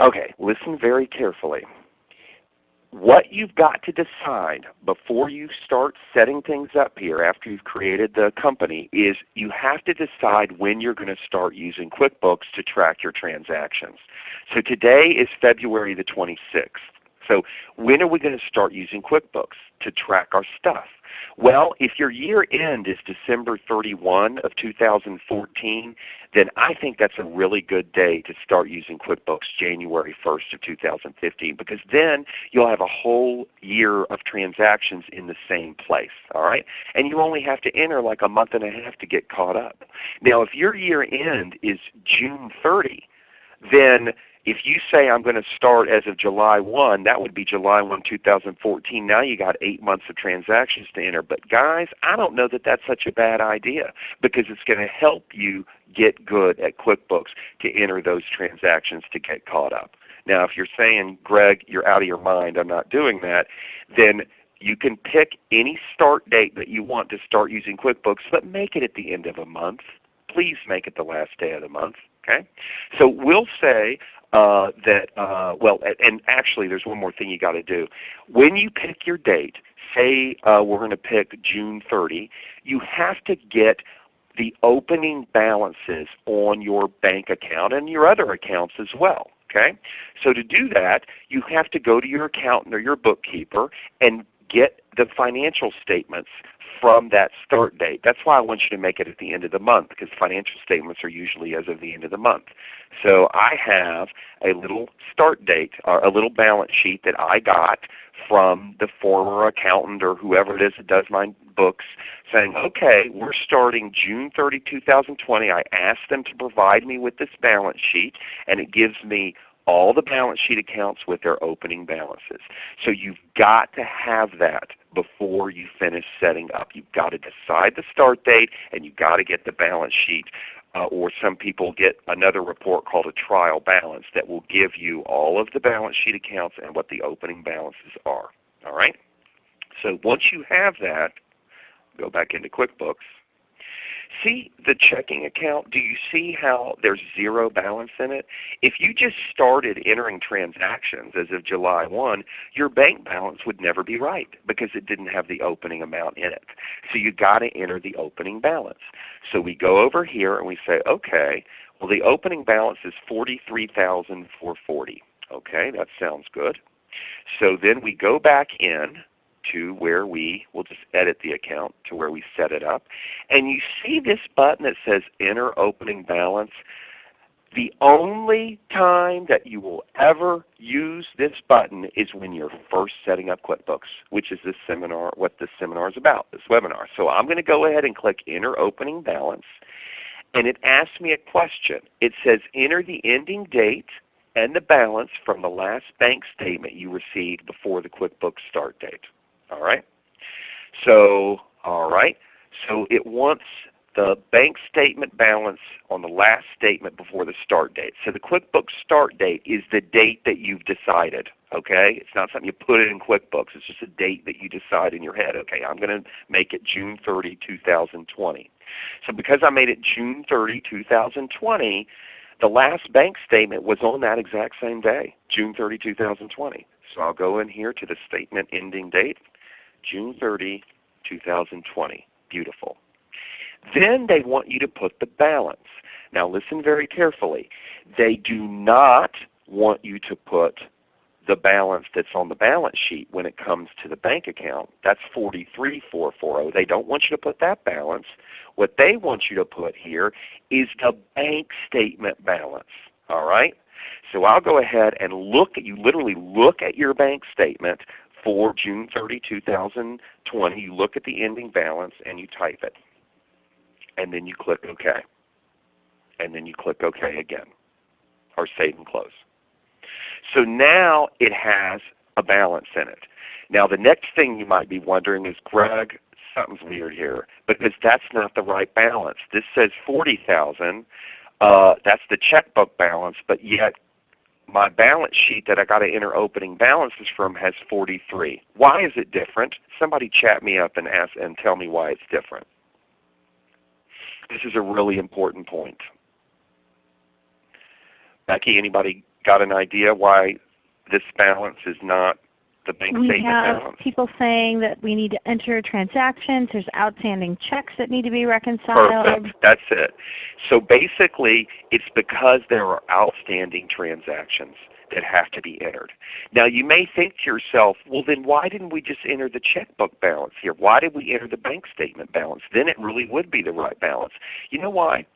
Okay, listen very carefully. What you've got to decide before you start setting things up here after you've created the company is you have to decide when you're going to start using QuickBooks to track your transactions. So today is February the 26th. So when are we going to start using QuickBooks to track our stuff? Well, if your year end is December 31 of 2014, then I think that's a really good day to start using QuickBooks January 1st of 2015 because then you'll have a whole year of transactions in the same place. All right? And you only have to enter like a month and a half to get caught up. Now if your year end is June 30, then if you say I'm going to start as of July 1, that would be July 1, 2014. Now you got 8 months of transactions to enter. But guys, I don't know that that's such a bad idea because it's going to help you get good at QuickBooks to enter those transactions to get caught up. Now if you're saying, Greg, you're out of your mind, I'm not doing that, then you can pick any start date that you want to start using QuickBooks, but make it at the end of a month. Please make it the last day of the month. Okay? So we'll say uh, that, uh, well, and actually there's one more thing you got to do. When you pick your date, say uh, we're going to pick June 30, you have to get the opening balances on your bank account and your other accounts as well. Okay? So to do that, you have to go to your accountant or your bookkeeper and get the financial statements from that start date. That's why I want you to make it at the end of the month because financial statements are usually as of the end of the month. So I have a little start date, or a little balance sheet that I got from the former accountant or whoever it is that does my books saying, okay, we're starting June 30, 2020. I asked them to provide me with this balance sheet and it gives me all the balance sheet accounts with their opening balances. So you've got to have that before you finish setting up. You've got to decide the start date and you've got to get the balance sheet uh, or some people get another report called a trial balance that will give you all of the balance sheet accounts and what the opening balances are. All right? So once you have that, go back into QuickBooks See the checking account? Do you see how there's zero balance in it? If you just started entering transactions as of July 1, your bank balance would never be right because it didn't have the opening amount in it. So you've got to enter the opening balance. So we go over here and we say, okay, well the opening balance is 43440 Okay, that sounds good. So then we go back in to where we will just edit the account to where we set it up. And you see this button that says Enter Opening Balance. The only time that you will ever use this button is when you're first setting up QuickBooks, which is this seminar, what this seminar is about, this webinar. So I'm going to go ahead and click Enter Opening Balance. And it asks me a question. It says enter the ending date and the balance from the last bank statement you received before the QuickBooks start date. All right. So all right. So it wants the bank statement balance on the last statement before the start date. So the QuickBooks start date is the date that you've decided. Okay, It's not something you put it in QuickBooks. It's just a date that you decide in your head. Okay, I'm going to make it June 30, 2020. So because I made it June 30, 2020, the last bank statement was on that exact same day, June 30, 2020. So I'll go in here to the statement ending date, June 30, 2020. Beautiful. Then they want you to put the balance. Now listen very carefully. They do not want you to put the balance that's on the balance sheet when it comes to the bank account. That's 43440. They don't want you to put that balance. What they want you to put here is the bank statement balance. All right? So I'll go ahead and look at you literally look at your bank statement for June 30, 2020. You look at the ending balance and you type it and then you click OK. And then you click OK again, or save and close. So now it has a balance in it. Now the next thing you might be wondering is, Greg, something's weird here because that's not the right balance. This says 40,000. Uh, that's the checkbook balance, but yet my balance sheet that I got to enter opening balances from has 43. Why is it different? Somebody chat me up and ask and tell me why it's different. This is a really important point. Becky, anybody got an idea why this balance is not the bank we statement have balance? people saying that we need to enter transactions. There's outstanding checks that need to be reconciled. Perfect. That's it. So basically, it's because there are outstanding transactions that have to be entered. Now you may think to yourself, well then why didn't we just enter the checkbook balance here? Why did we enter the bank statement balance? Then it really would be the right balance. You know why?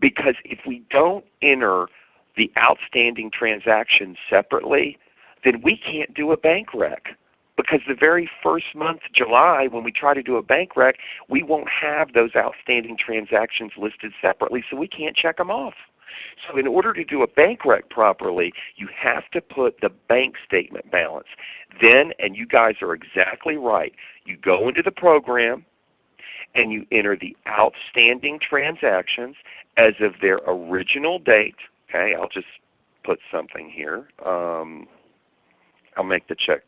Because if we don't enter the outstanding transactions separately, then we can't do a bank rec. Because the very first month, July, when we try to do a bank rec, we won't have those outstanding transactions listed separately, so we can't check them off. So in order to do a bank rec properly, you have to put the bank statement balance. Then, and you guys are exactly right, you go into the program and you enter the outstanding transactions as of their original date. Okay, I'll just put something here. Um, I'll make the check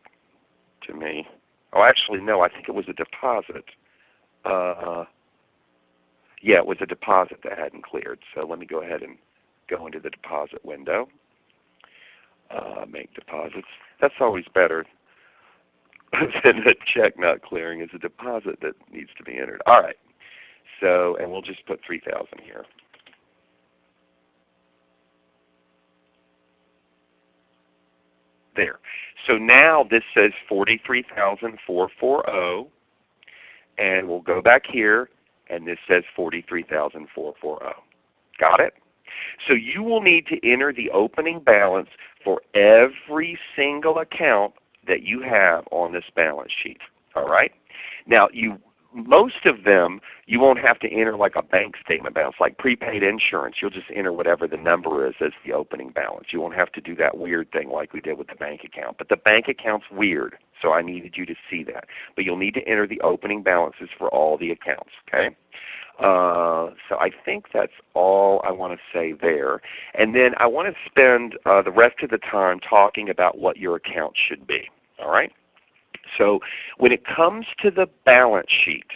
to me. Oh, actually, no. I think it was a deposit. Uh, yeah, it was a deposit that hadn't cleared. So let me go ahead and go into the deposit window, uh, make deposits. That's always better than a check not clearing is a deposit that needs to be entered. All right. So, and we'll just put 3000 here. There. So now this says 43,440 and we'll go back here and this says 43,440. Got it? So you will need to enter the opening balance for every single account that you have on this balance sheet. All right? Now you most of them you won't have to enter like a bank statement balance, like prepaid insurance. You'll just enter whatever the number is as the opening balance. You won't have to do that weird thing like we did with the bank account. But the bank account's weird, so I needed you to see that. But you'll need to enter the opening balances for all the accounts. Okay? Uh, so I think that's all I want to say there. And then I want to spend uh, the rest of the time talking about what your account should be. All right? So when it comes to the balance sheet,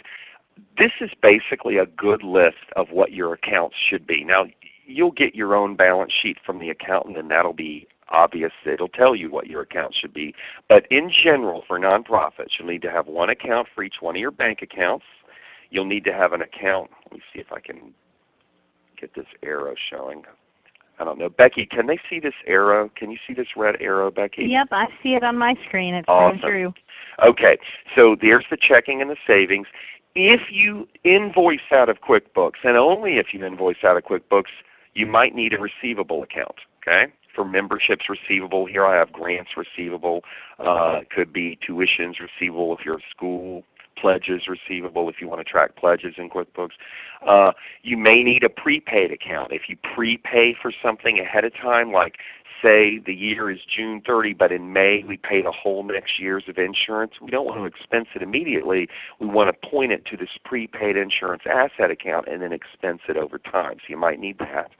this is basically a good list of what your accounts should be. Now you'll get your own balance sheet from the accountant and that will be obvious. It will tell you what your account should be. But in general for nonprofits you'll need to have one account for each one of your bank accounts. You'll need to have an account. Let me see if I can get this arrow showing. I don't know. Becky, can they see this arrow? Can you see this red arrow, Becky? Yep, I see it on my screen. It's awesome. coming through. Okay, so there's the checking and the savings. If you invoice out of QuickBooks, and only if you invoice out of QuickBooks, you might need a receivable account. Okay, for memberships receivable, here I have grants receivable. Uh, could be tuitions receivable if you're a school pledges receivable if you want to track pledges in QuickBooks. Uh, you may need a prepaid account. If you prepay for something ahead of time, like say the year is June 30, but in May we pay the whole next year's of insurance, we don't want to expense it immediately. We want to point it to this prepaid insurance asset account and then expense it over time. So you might need that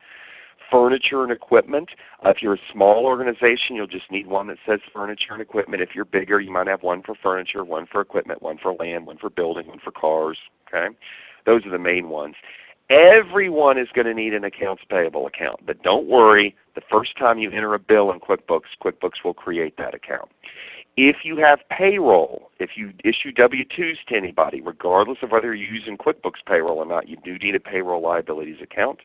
furniture and equipment. Uh, if you're a small organization, you'll just need one that says furniture and equipment. If you're bigger, you might have one for furniture, one for equipment, one for land, one for building, one for cars. Okay, Those are the main ones. Everyone is going to need an accounts payable account. But don't worry, the first time you enter a bill in QuickBooks, QuickBooks will create that account. If you have payroll, if you issue W-2s to anybody, regardless of whether you're using QuickBooks payroll or not, you do need a payroll liabilities account.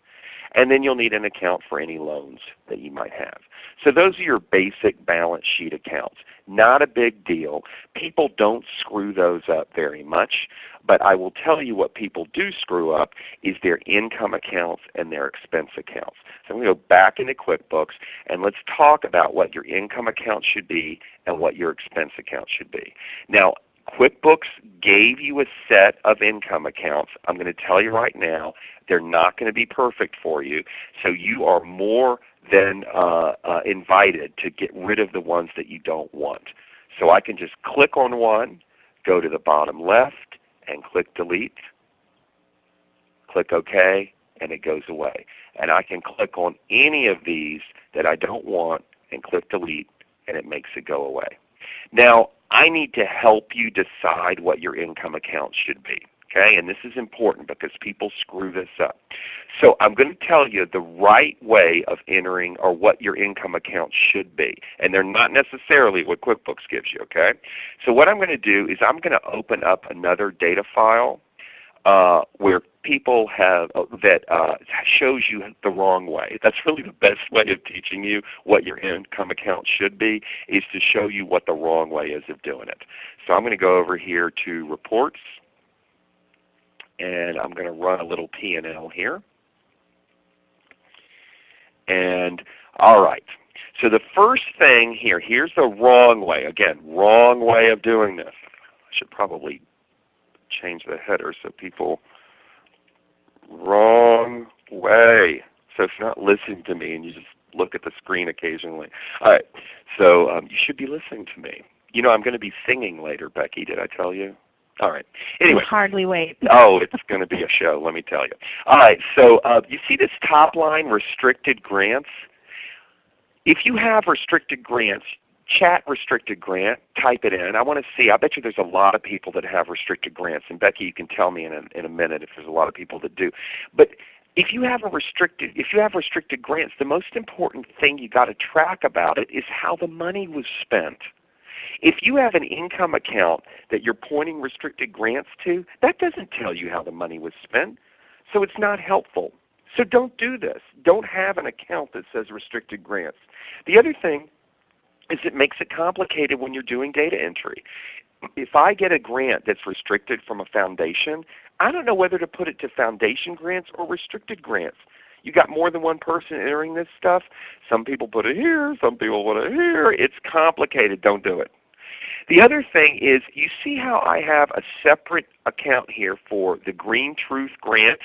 And then you'll need an account for any loans that you might have. So those are your basic balance sheet accounts. Not a big deal. People don't screw those up very much. But I will tell you what people do screw up is their income accounts and their expense accounts. So I'm going to go back into QuickBooks and let's talk about what your income account should be and what your expense account should be. Now QuickBooks gave you a set of income accounts. I'm going to tell you right now, they're not going to be perfect for you. So you are more than uh, uh, invited to get rid of the ones that you don't want. So I can just click on one, go to the bottom left, and click Delete. Click OK, and it goes away. And I can click on any of these that I don't want and click Delete, and it makes it go away. Now I need to help you decide what your income account should be. Okay? And this is important because people screw this up. So I'm going to tell you the right way of entering or what your income account should be. And they're not necessarily what QuickBooks gives you. Okay? So what I'm going to do is I'm going to open up another data file uh, where people have uh, that uh, shows you the wrong way. That's really the best way of teaching you what your income account should be is to show you what the wrong way is of doing it. So I'm going to go over here to Reports, and I'm going to run a little P&L here. And all right. So the first thing here, here's the wrong way. Again, wrong way of doing this. I should probably change the header so people wrong way. So if you're not listening to me and you just look at the screen occasionally. All right. So um, you should be listening to me. You know I'm going to be singing later, Becky. Did I tell you? All right. Anyway. Hardly wait. oh, it's going to be a show, let me tell you. All right. So uh, you see this top line, restricted grants? If you have restricted grants, chat restricted grant, type it in. I want to see, I bet you there's a lot of people that have restricted grants. And Becky, you can tell me in a, in a minute if there's a lot of people that do. But if you have a restricted if you have restricted grants, the most important thing you got to track about it is how the money was spent. If you have an income account that you're pointing restricted grants to, that doesn't tell you how the money was spent. So it's not helpful. So don't do this. Don't have an account that says restricted grants. The other thing is it makes it complicated when you're doing data entry. If I get a grant that's restricted from a foundation, I don't know whether to put it to foundation grants or restricted grants. You got more than one person entering this stuff. Some people put it here, some people put it here. It's complicated. Don't do it. The other thing is you see how I have a separate account here for the Green Truth Grant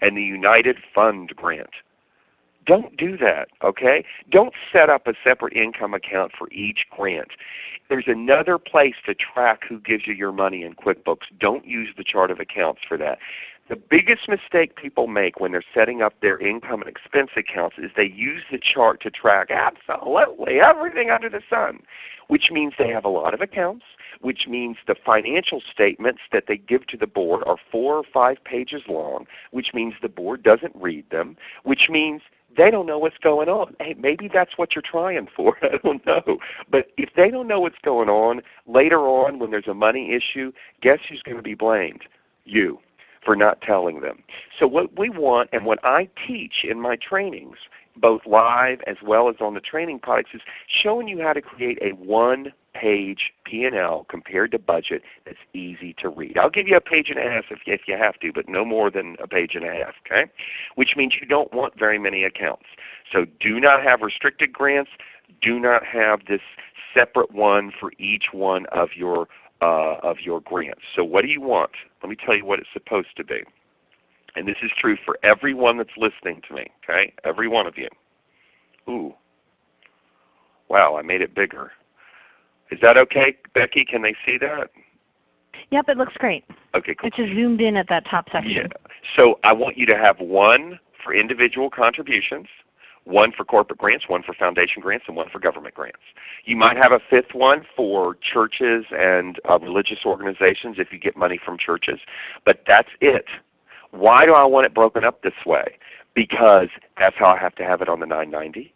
and the United Fund Grant. Don't do that, okay? Don't set up a separate income account for each grant. There's another place to track who gives you your money in QuickBooks. Don't use the chart of accounts for that. The biggest mistake people make when they're setting up their income and expense accounts is they use the chart to track absolutely everything under the sun, which means they have a lot of accounts, which means the financial statements that they give to the board are four or five pages long, which means the board doesn't read them, which means they don't know what's going on. Hey, maybe that's what you're trying for. I don't know. But if they don't know what's going on, later on when there's a money issue, guess who's going to be blamed? You for not telling them. So what we want and what I teach in my trainings, both live as well as on the training products, is showing you how to create a one page P&L compared to budget that's easy to read. I'll give you a page and a half if, if you have to, but no more than a page and a half, okay? Which means you don't want very many accounts. So do not have restricted grants. Do not have this separate one for each one of your uh, of your grants. So what do you want? Let me tell you what it's supposed to be. And this is true for everyone that's listening to me, okay? Every one of you. Ooh. Wow, I made it bigger. Is that okay, Becky? Can they see that? Yep, it looks great. Okay, cool. It's just zoomed in at that top section. Yeah. So I want you to have one for individual contributions, one for corporate grants, one for foundation grants, and one for government grants. You might have a fifth one for churches and uh, religious organizations if you get money from churches, but that's it. Why do I want it broken up this way? Because that's how I have to have it on the 990.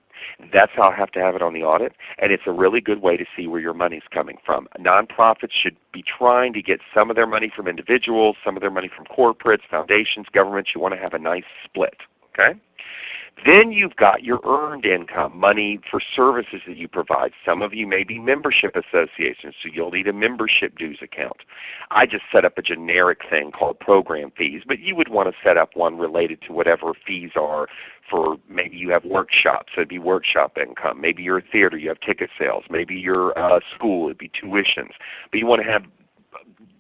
That's how I have to have it on the audit, and it's a really good way to see where your money is coming from. Nonprofits should be trying to get some of their money from individuals, some of their money from corporates, foundations, governments. You want to have a nice split. Okay? Then you've got your earned income, money for services that you provide. Some of you may be membership associations, so you'll need a membership dues account. I just set up a generic thing called program fees, but you would want to set up one related to whatever fees are for maybe you have workshops, so it'd be workshop income. Maybe you're a theater, you have ticket sales. Maybe you're a school, it'd be tuitions. But you want to have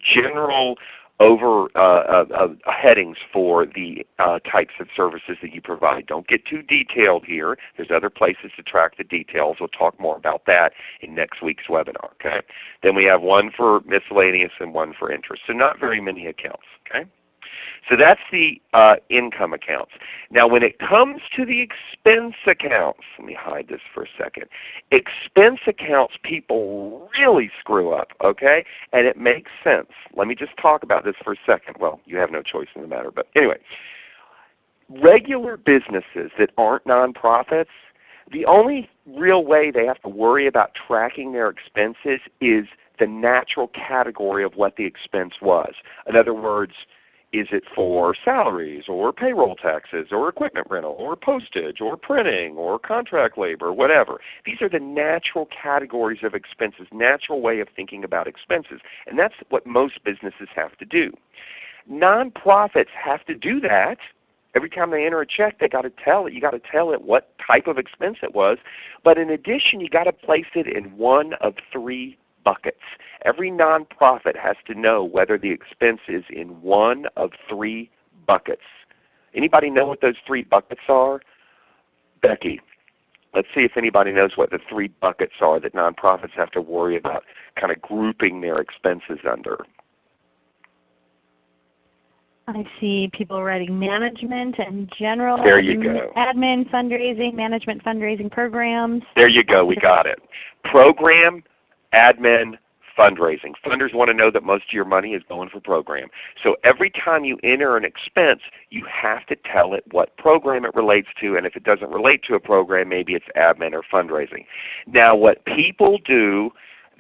general over uh, uh, uh, headings for the uh, types of services that you provide. Don't get too detailed here. There's other places to track the details. We'll talk more about that in next week's webinar. Okay. Then we have one for miscellaneous and one for interest. So not very many accounts. Okay. So that's the uh, income accounts. Now when it comes to the expense accounts, let me hide this for a second. Expense accounts people really screw up, okay? And it makes sense. Let me just talk about this for a second. Well, you have no choice in the matter, but anyway. Regular businesses that aren't nonprofits, the only real way they have to worry about tracking their expenses is the natural category of what the expense was. In other words, is it for salaries or payroll taxes or equipment rental or postage or printing or contract labor, whatever? These are the natural categories of expenses, natural way of thinking about expenses. And that's what most businesses have to do. Nonprofits have to do that. Every time they enter a check, they got to tell it. You got to tell it what type of expense it was. But in addition, you got to place it in one of three buckets. Every nonprofit has to know whether the expense is in one of three buckets. Anybody know what those three buckets are? Becky, let's see if anybody knows what the three buckets are that nonprofits have to worry about kind of grouping their expenses under. I see people writing management and general there you go. admin, fundraising, management fundraising programs. There you go. We got it. Program, admin, fundraising. Funders want to know that most of your money is going for program. So every time you enter an expense, you have to tell it what program it relates to, and if it doesn't relate to a program, maybe it's admin or fundraising. Now what people do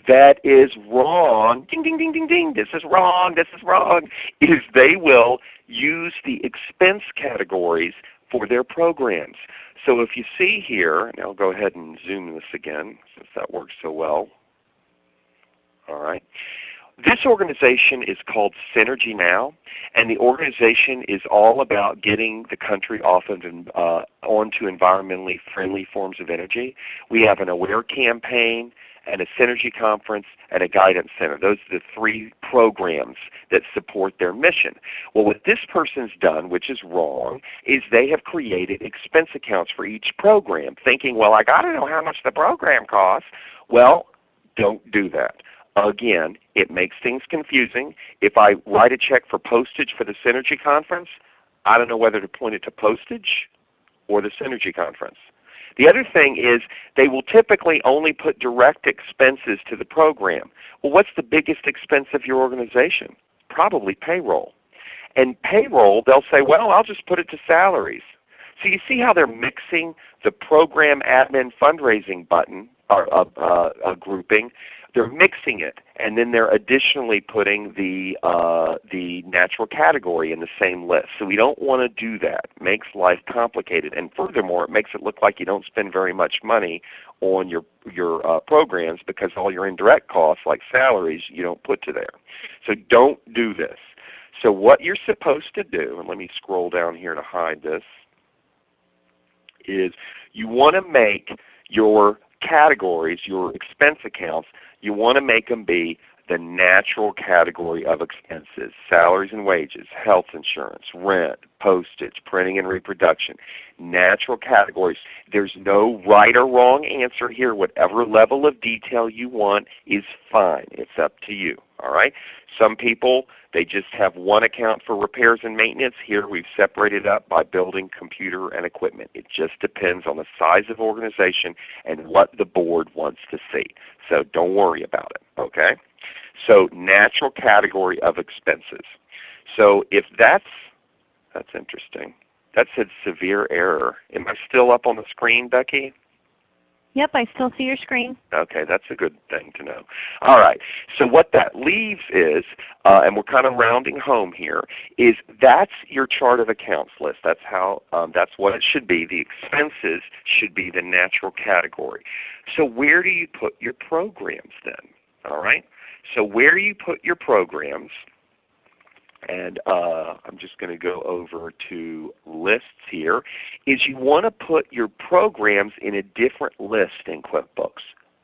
that is wrong, ding, ding, ding, ding, ding, this is wrong, this is wrong, is they will use the expense categories for their programs. So if you see here, and I'll go ahead and zoom this again since that works so well. All right. This organization is called Synergy Now, and the organization is all about getting the country off of uh, onto environmentally friendly forms of energy. We have an AWARE campaign and a Synergy Conference and a Guidance Center. Those are the three programs that support their mission. Well what this person's done, which is wrong, is they have created expense accounts for each program, thinking, well I got to know how much the program costs. Well, don't do that. Again, it makes things confusing. If I write a check for postage for the Synergy Conference, I don't know whether to point it to postage or the Synergy Conference. The other thing is they will typically only put direct expenses to the program. Well what's the biggest expense of your organization? Probably payroll. And payroll, they'll say, well I'll just put it to salaries. So you see how they're mixing the program admin fundraising button or uh, uh, uh, grouping they're mixing it, and then they're additionally putting the uh, the natural category in the same list. So we don't want to do that. It makes life complicated, and furthermore, it makes it look like you don't spend very much money on your your uh, programs because all your indirect costs, like salaries, you don't put to there. So don't do this. So what you're supposed to do, and let me scroll down here to hide this, is you want to make your categories, your expense accounts, you want to make them be the natural category of expenses, salaries and wages, health insurance, rent, postage, printing and reproduction. Natural categories. There's no right or wrong answer here. Whatever level of detail you want is fine. It's up to you. All right? Some people, they just have one account for repairs and maintenance. Here we've separated up by building, computer, and equipment. It just depends on the size of organization and what the board wants to see. So don't worry about it. Okay? So natural category of expenses. So if that's, that's interesting. That said severe error. Am I still up on the screen, Becky? Yep, I still see your screen. Okay, that's a good thing to know. All right, so what that leaves is, uh, and we're kind of rounding home here, is that's your chart of accounts list. That's how, um, that's what it should be. The expenses should be the natural category. So where do you put your programs then? All right, so where you put your programs, and uh, I'm just going to go over to lists here, is you want to put your programs in a different list in QuickBooks,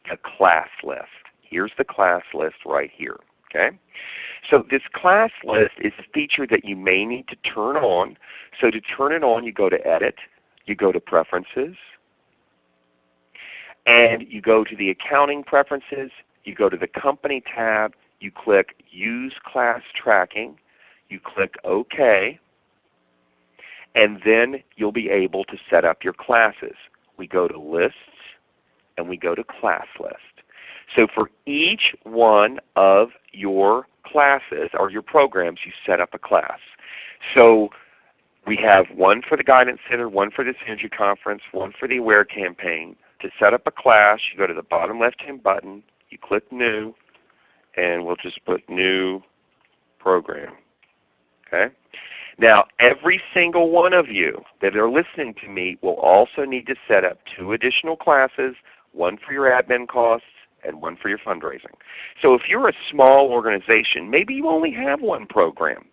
the class list. Here's the class list right here. Okay? So this class list is a feature that you may need to turn on. So to turn it on, you go to Edit, you go to Preferences, and you go to the Accounting Preferences, you go to the Company tab, you click Use Class Tracking, you click OK, and then you'll be able to set up your classes. We go to Lists, and we go to Class List. So for each one of your classes or your programs, you set up a class. So we have one for the Guidance Center, one for the Synergy Conference, one for the AWARE campaign. To set up a class, you go to the bottom left-hand button, you click New, and we'll just put New Program. Okay? Now every single one of you that are listening to me will also need to set up two additional classes, one for your admin costs and one for your fundraising. So if you're a small organization, maybe you only have one program.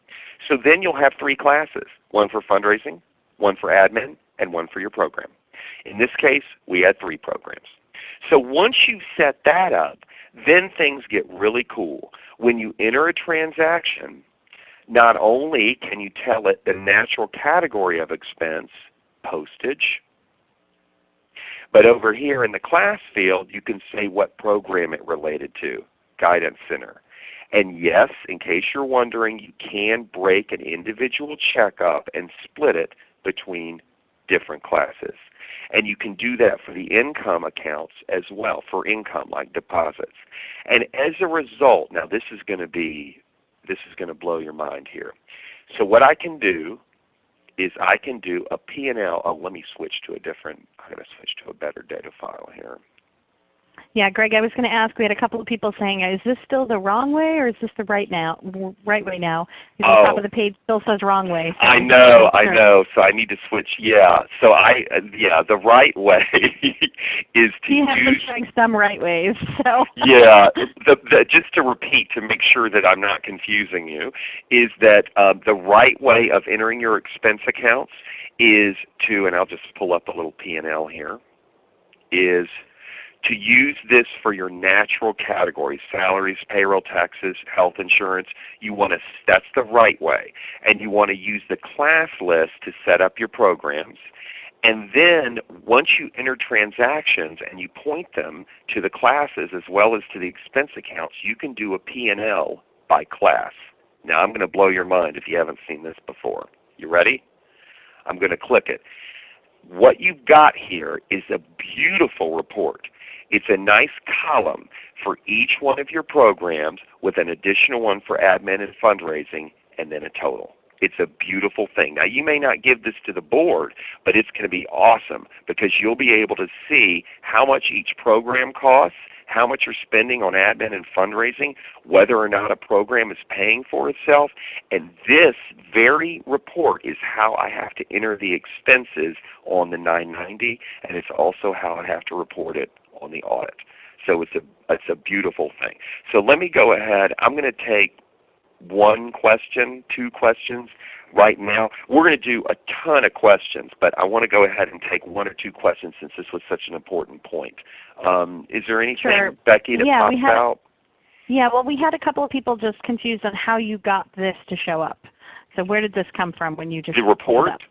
So then you'll have three classes, one for fundraising, one for admin, and one for your program. In this case, we had three programs. So once you set that up, then things get really cool. When you enter a transaction, not only can you tell it the natural category of expense, postage, but over here in the class field you can say what program it related to, Guidance Center. And yes, in case you're wondering, you can break an individual check up and split it between different classes. And you can do that for the income accounts as well, for income like deposits. And as a result, now this is going to be this is going to blow your mind here. So what I can do is I can do a P&L. Oh, let me switch to a different, I'm going to switch to a better data file here. Yeah, Greg, I was going to ask. We had a couple of people saying, "Is this still the wrong way, or is this the right now, right way now?" Because oh, the top of the page still says "wrong way." So I know, I know. So I need to switch. Yeah. So I, uh, yeah, the right way is to you have use. been showing some right ways. So. yeah. The, the, just to repeat to make sure that I'm not confusing you, is that um, the right way of entering your expense accounts is to, and I'll just pull up a little P and L here, is to use this for your natural categories, salaries, payroll taxes, health insurance, you want to, that's the right way. And you want to use the class list to set up your programs. And then once you enter transactions and you point them to the classes as well as to the expense accounts, you can do a P&L by class. Now I'm going to blow your mind if you haven't seen this before. You ready? I'm going to click it. What you've got here is a beautiful report. It's a nice column for each one of your programs with an additional one for admin and fundraising and then a total. It's a beautiful thing. Now you may not give this to the board, but it's going to be awesome because you'll be able to see how much each program costs, how much you're spending on admin and fundraising, whether or not a program is paying for itself. And this very report is how I have to enter the expenses on the 990 and it's also how I have to report it on the audit. So it's a, it's a beautiful thing. So let me go ahead. I'm going to take one question, two questions right now. We're going to do a ton of questions, but I want to go ahead and take one or two questions since this was such an important point. Um, is there anything, sure. Becky, that yeah, pops we have, out? Yeah, well we had a couple of people just confused on how you got this to show up. So where did this come from when you just The report?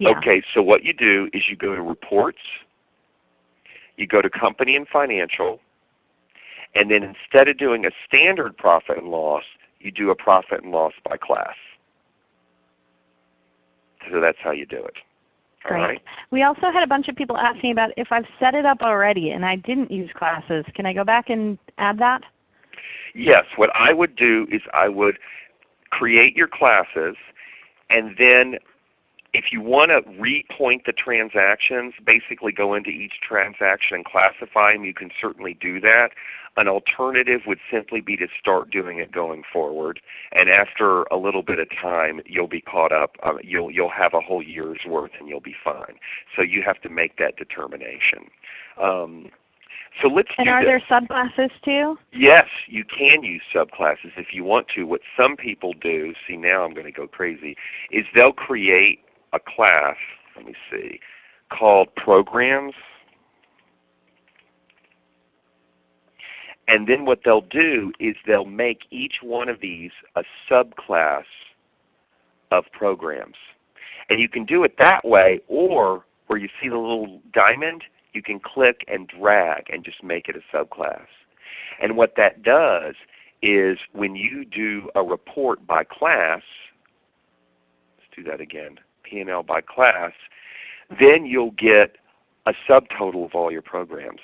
Yeah. Okay, so what you do is you go to Reports, you go to Company and Financial, and then instead of doing a standard profit and loss, you do a profit and loss by class. So that's how you do it. All right? We also had a bunch of people asking about if I've set it up already and I didn't use classes, can I go back and add that? Yes, what I would do is I would create your classes and then if you want to repoint the transactions, basically go into each transaction and classify them, you can certainly do that. An alternative would simply be to start doing it going forward. And after a little bit of time, you'll be caught up. Uh, you'll, you'll have a whole year's worth and you'll be fine. So you have to make that determination. Um, so let's And are this. there subclasses too? Yes, you can use subclasses if you want to. What some people do, see now I'm going to go crazy, is they'll create a class, let me see, called Programs. And then what they'll do is they'll make each one of these a subclass of programs. And you can do it that way or where you see the little diamond, you can click and drag and just make it a subclass. And what that does is when you do a report by class, let's do that again, P&L by class, then you'll get a subtotal of all your programs.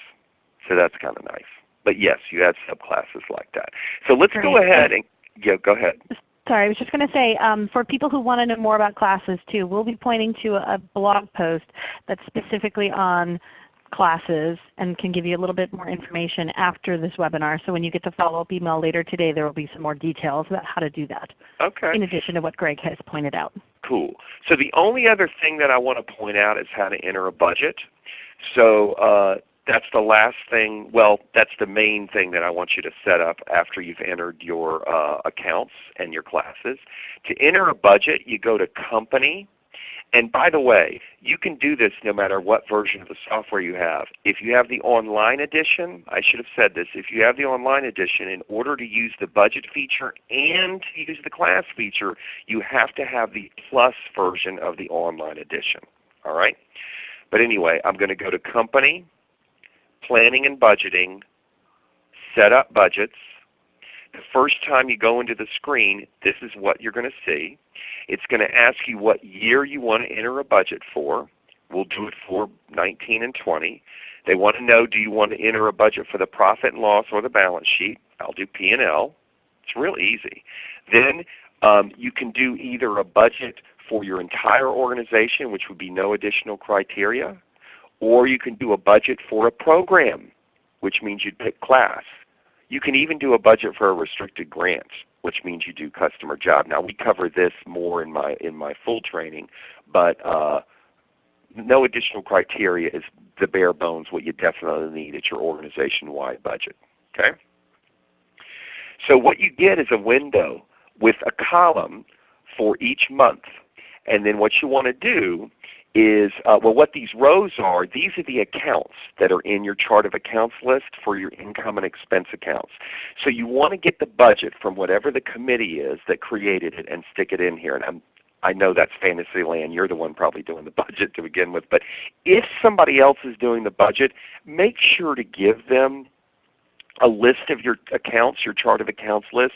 So that's kind of nice. But yes, you have subclasses like that. So let's go ahead and yeah, go ahead. Sorry, I was just going to say, um, for people who want to know more about classes too, we'll be pointing to a blog post that's specifically on classes and can give you a little bit more information after this webinar. So when you get the follow-up email later today, there will be some more details about how to do that, Okay. in addition to what Greg has pointed out. Cool. So the only other thing that I want to point out is how to enter a budget. So uh, that's the last thing, well that's the main thing that I want you to set up after you've entered your uh, accounts and your classes. To enter a budget you go to Company, and by the way, you can do this no matter what version of the software you have. If you have the online edition, I should have said this, if you have the online edition, in order to use the budget feature and to use the class feature, you have to have the plus version of the online edition. All right? But anyway, I'm going to go to Company, Planning and Budgeting, Set up Budgets. The first time you go into the screen, this is what you're going to see. It's going to ask you what year you want to enter a budget for. We'll do it for 19 and 20. They want to know do you want to enter a budget for the profit and loss or the balance sheet. I'll do P&L. It's real easy. Then um, you can do either a budget for your entire organization, which would be no additional criteria, or you can do a budget for a program, which means you'd pick class. You can even do a budget for a restricted grant, which means you do customer job. Now we cover this more in my in my full training, but uh, no additional criteria is the bare bones what you definitely need at your organization-wide budget. Okay. So what you get is a window with a column for each month. And then what you want to do is, uh, well what these rows are, these are the accounts that are in your chart of accounts list for your income and expense accounts. So you want to get the budget from whatever the committee is that created it and stick it in here. And I'm, I know that's fantasy land. You're the one probably doing the budget to begin with. But if somebody else is doing the budget, make sure to give them a list of your accounts, your chart of accounts list,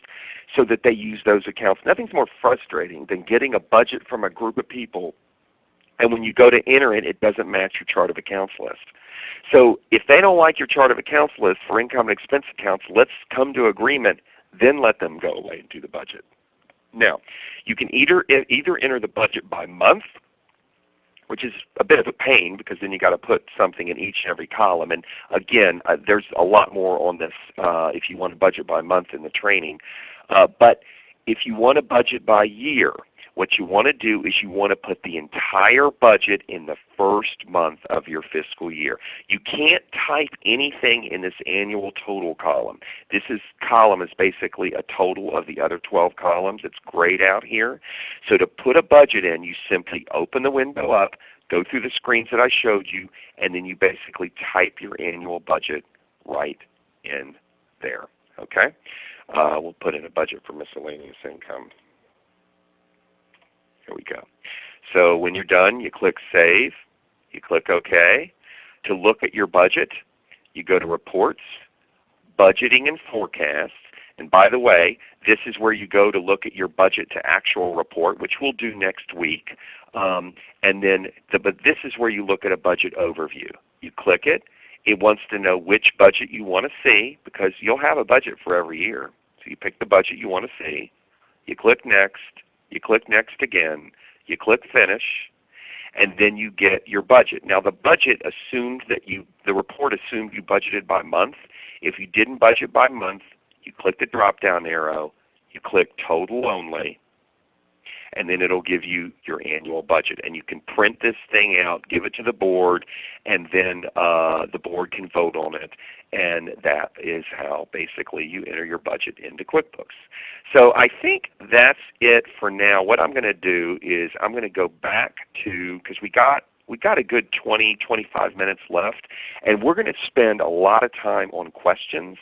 so that they use those accounts. Nothing's more frustrating than getting a budget from a group of people and when you go to enter it, it doesn't match your chart of accounts list. So if they don't like your chart of accounts list for income and expense accounts, let's come to agreement, then let them go away and do the budget. Now, you can either, either enter the budget by month, which is a bit of a pain because then you've got to put something in each and every column. And again, uh, there's a lot more on this uh, if you want to budget by month in the training. Uh, but if you want to budget by year, what you want to do is you want to put the entire budget in the first month of your fiscal year. You can't type anything in this annual total column. This is column is basically a total of the other 12 columns. It's grayed out here. So to put a budget in, you simply open the window up, go through the screens that I showed you, and then you basically type your annual budget right in there. Okay? Uh, we'll put in a budget for miscellaneous income. We go. So when you're done, you click Save. You click OK. To look at your budget, you go to Reports, Budgeting and Forecasts. And by the way, this is where you go to look at your budget to actual report, which we'll do next week. Um, and then, the, but this is where you look at a budget overview. You click it. It wants to know which budget you want to see because you'll have a budget for every year. So you pick the budget you want to see. You click Next. You click Next again. You click Finish and then you get your budget. Now the budget assumed that you, the report assumed you budgeted by month. If you didn't budget by month, you click the drop down arrow, you click total only, and then it'll give you your annual budget. And you can print this thing out, give it to the board, and then uh, the board can vote on it. And that is how basically you enter your budget into QuickBooks. So I think that's it for now. What I'm going to do is I'm going to go back to, because we got we got a good 20, 25 minutes left, and we're going to spend a lot of time on questions.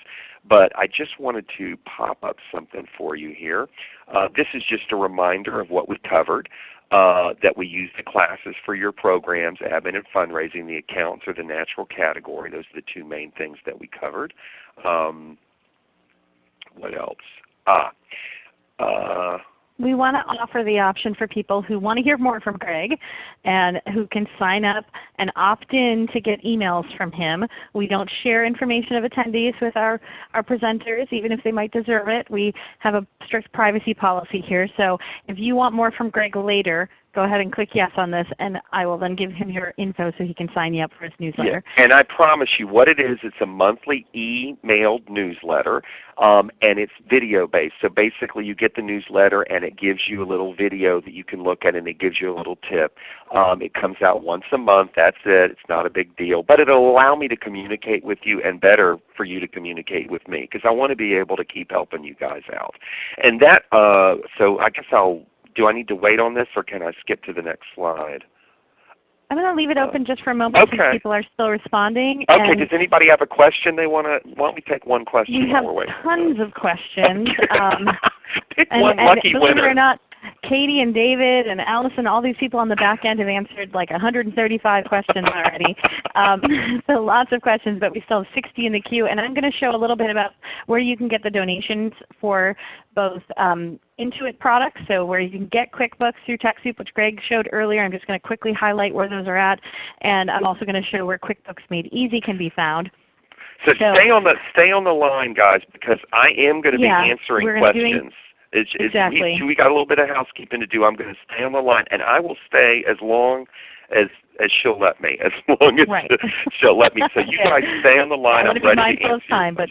But I just wanted to pop up something for you here. Uh, this is just a reminder of what we covered. Uh, that we use the classes for your programs, admin and fundraising, the accounts are the natural category. Those are the two main things that we covered. Um, what else? Ah, uh, we want to offer the option for people who want to hear more from Greg and who can sign up and opt in to get emails from him. We don't share information of attendees with our, our presenters even if they might deserve it. We have a strict privacy policy here. So if you want more from Greg later, go ahead and click yes on this and I will then give him your info so he can sign you up for his newsletter. Yeah. And I promise you what it is, it's a monthly emailed newsletter um, and it's video based. So basically you get the newsletter and it gives you a little video that you can look at and it gives you a little tip. Um, it comes out once a month, that's it. It's not a big deal. But it will allow me to communicate with you and better for you to communicate with me because I want to be able to keep helping you guys out. And that, uh, so I guess I'll do I need to wait on this or can I skip to the next slide? I'm going to leave it open just for a moment okay. since people are still responding. Okay. Does anybody have a question they want to? Why don't we take one question? We have tons of questions. um, Pick and, one and believe winner. it or not, Katie and David and Allison, all these people on the back end have answered like 135 questions already. Um, so lots of questions, but we still have 60 in the queue. And I'm going to show a little bit about where you can get the donations for both um, Intuit products, so where you can get QuickBooks through TechSoup, which Greg showed earlier. I'm just going to quickly highlight where those are at. And I'm also going to show where QuickBooks Made Easy can be found. So, so stay on the stay on the line, guys, because I am going to yeah, be answering questions. It's, exactly. We, we got a little bit of housekeeping to do. I'm going to stay on the line, and I will stay as long as as she'll let me, as long as right. she'll let me. So you guys stay on the line. I'm ready to of time, but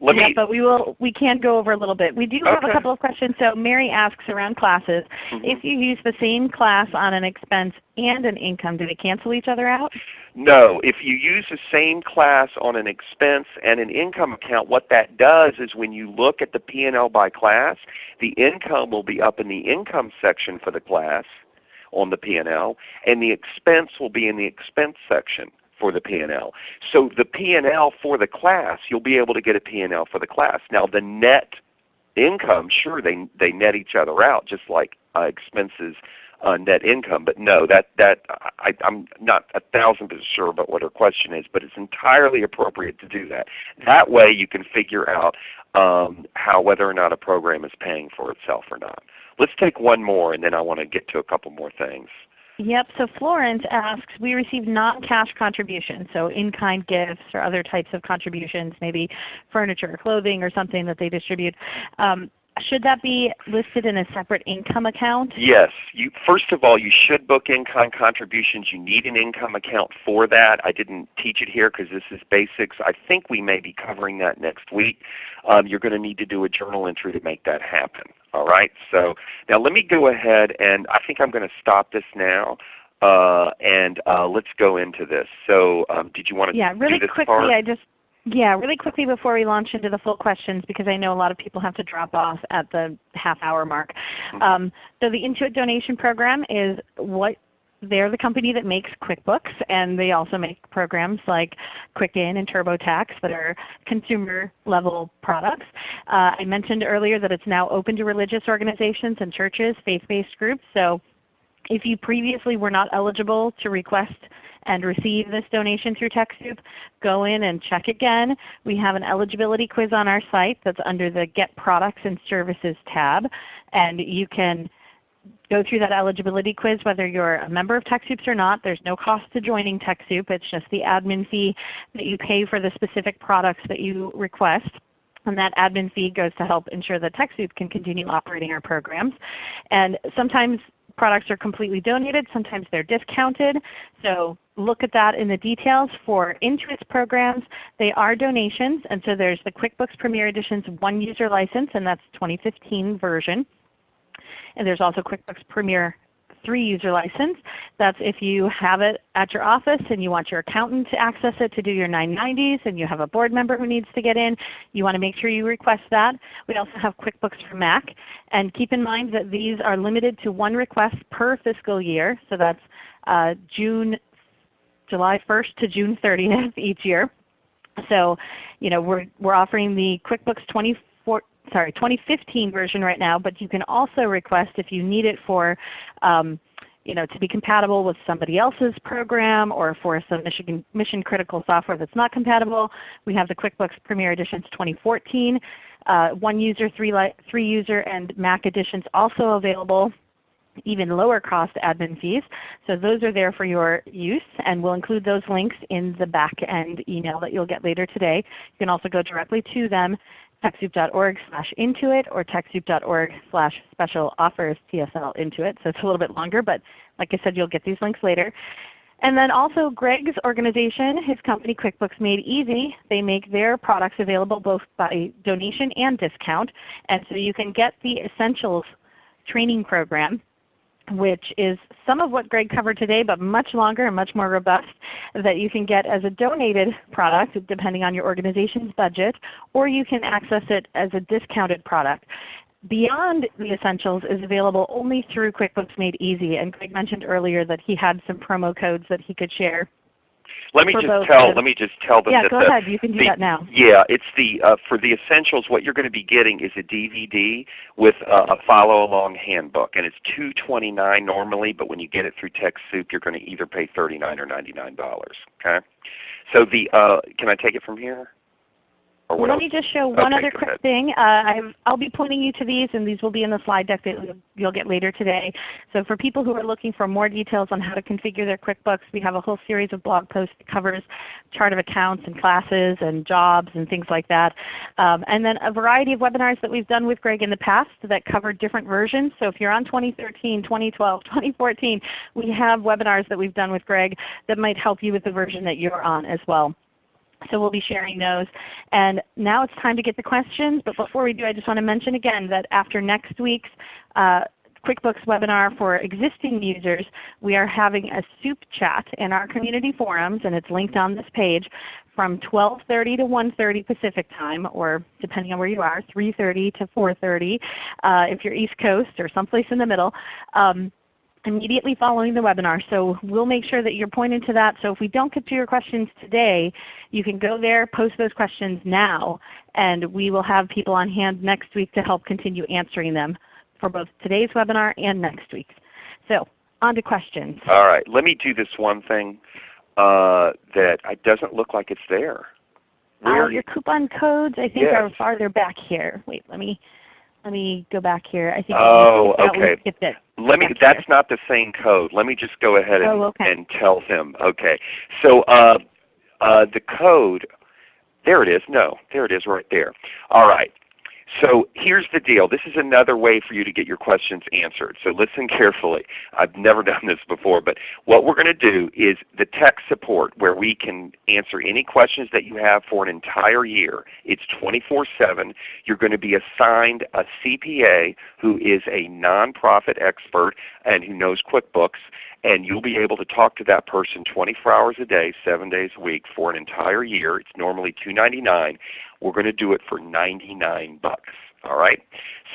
let yeah, me, but we will we can go over a little bit. We do have Okay. a couple of questions. So Mary asks around classes. Mhm. If you use the same class on an expense and an income, do they cancel each other out? No, if you use the same class on an expense and an income account, what that does is when you look at the P&L by class, the income will be up in the income section for the class on the P&L, and the expense will be in the expense section for the P&L. So the P&L for the class, you'll be able to get a P&L for the class. Now the net income, sure, they, they net each other out just like uh, expenses uh, net income. But no, that that I, I'm not a thousand percent sure about what her question is, but it's entirely appropriate to do that. That way, you can figure out um, how whether or not a program is paying for itself or not. Let's take one more, and then I want to get to a couple more things. Yep. So Florence asks, we receive non-cash contributions, so in-kind gifts or other types of contributions, maybe furniture or clothing or something that they distribute. Um, should that be listed in a separate income account? Yes. You, first of all, you should book in-kind contributions. You need an income account for that. I didn't teach it here because this is basics. I think we may be covering that next week. Um, you're going to need to do a journal entry to make that happen. All right. So now let me go ahead and I think I'm going to stop this now. Uh, and uh, let's go into this. So um, did you want to Yeah, really quickly part? I just yeah, really quickly before we launch into the full questions because I know a lot of people have to drop off at the half hour mark. Mhm. Um, so the Intuit donation program is what they're the company that makes QuickBooks and they also make programs like Quicken and TurboTax that are consumer level products. Uh, I mentioned earlier that it's now open to religious organizations and churches, faith-based groups. So if you previously were not eligible to request and receive this donation through TechSoup, go in and check again. We have an eligibility quiz on our site that's under the Get Products and Services tab. And you can go through that eligibility quiz whether you're a member of TechSoups or not. There's no cost to joining TechSoup. It's just the admin fee that you pay for the specific products that you request. And that admin fee goes to help ensure that TechSoup can continue operating our programs. And sometimes products are completely donated. Sometimes they're discounted. So look at that in the details. For Intuit's programs, they are donations. And so there's the QuickBooks Premier Edition's one user license, and that's 2015 version. And there's also QuickBooks Premier 3 user license. That's if you have it at your office and you want your accountant to access it to do your 990s and you have a board member who needs to get in, you want to make sure you request that. We also have QuickBooks for Mac. And keep in mind that these are limited to one request per fiscal year. So that's uh, June, July 1st to June 30th each year. So you know, we're, we're offering the QuickBooks 24, sorry, 2015 version right now, but you can also request if you need it for um, you know, to be compatible with somebody else's program or for some mission, mission critical software that's not compatible. We have the QuickBooks Premier Editions 2014. Uh, one user, three, three user, and Mac editions also available even lower cost admin fees. So those are there for your use and we'll include those links in the back end email that you'll get later today. You can also go directly to them TechSoup.org slash Intuit or TechSoup.org slash special offers TSL Intuit. So it's a little bit longer, but like I said, you'll get these links later. And then also Greg's organization, his company QuickBooks Made Easy, they make their products available both by donation and discount. And so you can get the Essentials training program which is some of what Greg covered today, but much longer and much more robust that you can get as a donated product depending on your organization's budget, or you can access it as a discounted product. Beyond the Essentials is available only through QuickBooks Made Easy, and Greg mentioned earlier that he had some promo codes that he could share let me just tell. Let me just tell them. Yeah, that go the, ahead. You can do the, that now. Yeah, it's the uh, for the essentials. What you're going to be getting is a DVD with uh, a follow along handbook, and it's two twenty nine normally, but when you get it through TechSoup, you're going to either pay thirty nine or ninety nine dollars. Okay. So the uh, can I take it from here? Let else? me just show one okay, other quick thing. Uh, i will be pointing you to these, and these will be in the slide deck that you'll get later today. So for people who are looking for more details on how to configure their QuickBooks, we have a whole series of blog posts that covers chart of accounts and classes and jobs and things like that. Um, and then a variety of webinars that we've done with Greg in the past that cover different versions. So if you're on 2013, 2012, 2014, we have webinars that we've done with Greg that might help you with the version that you're on as well. So we'll be sharing those. And now it's time to get the questions. But before we do, I just want to mention again that after next week's uh, QuickBooks webinar for existing users, we are having a soup chat in our community forums, and it's linked on this page, from 12.30 to 1.30 Pacific time, or depending on where you are, 3.30 to 4.30 uh, if you're East Coast or someplace in the middle. Um, immediately following the webinar. So we'll make sure that you're pointed to that. So if we don't get to your questions today, you can go there, post those questions now, and we will have people on hand next week to help continue answering them for both today's webinar and next week's. So on to questions. All right. Let me do this one thing uh, that it doesn't look like it's there. Uh, your coupon codes I think Yes. are farther back here. Wait, let me let me go back here. I think Oh, we skipped out- we okay. skipped it. Let me. That's here. not the same code. Let me just go ahead and, Oh, okay. and tell him. Okay. So uh, uh, the code. There it is. No, there it is right there. All right. So here's the deal. This is another way for you to get your questions answered. So listen carefully. I've never done this before, but what we're going to do is the tech support where we can answer any questions that you have for an entire year. It's 24-7. You're going to be assigned a CPA who is a nonprofit expert and who knows QuickBooks, and you'll be able to talk to that person 24 hours a day, 7 days a week for an entire year. It's normally 299. We're going to do it for 99 bucks. All right.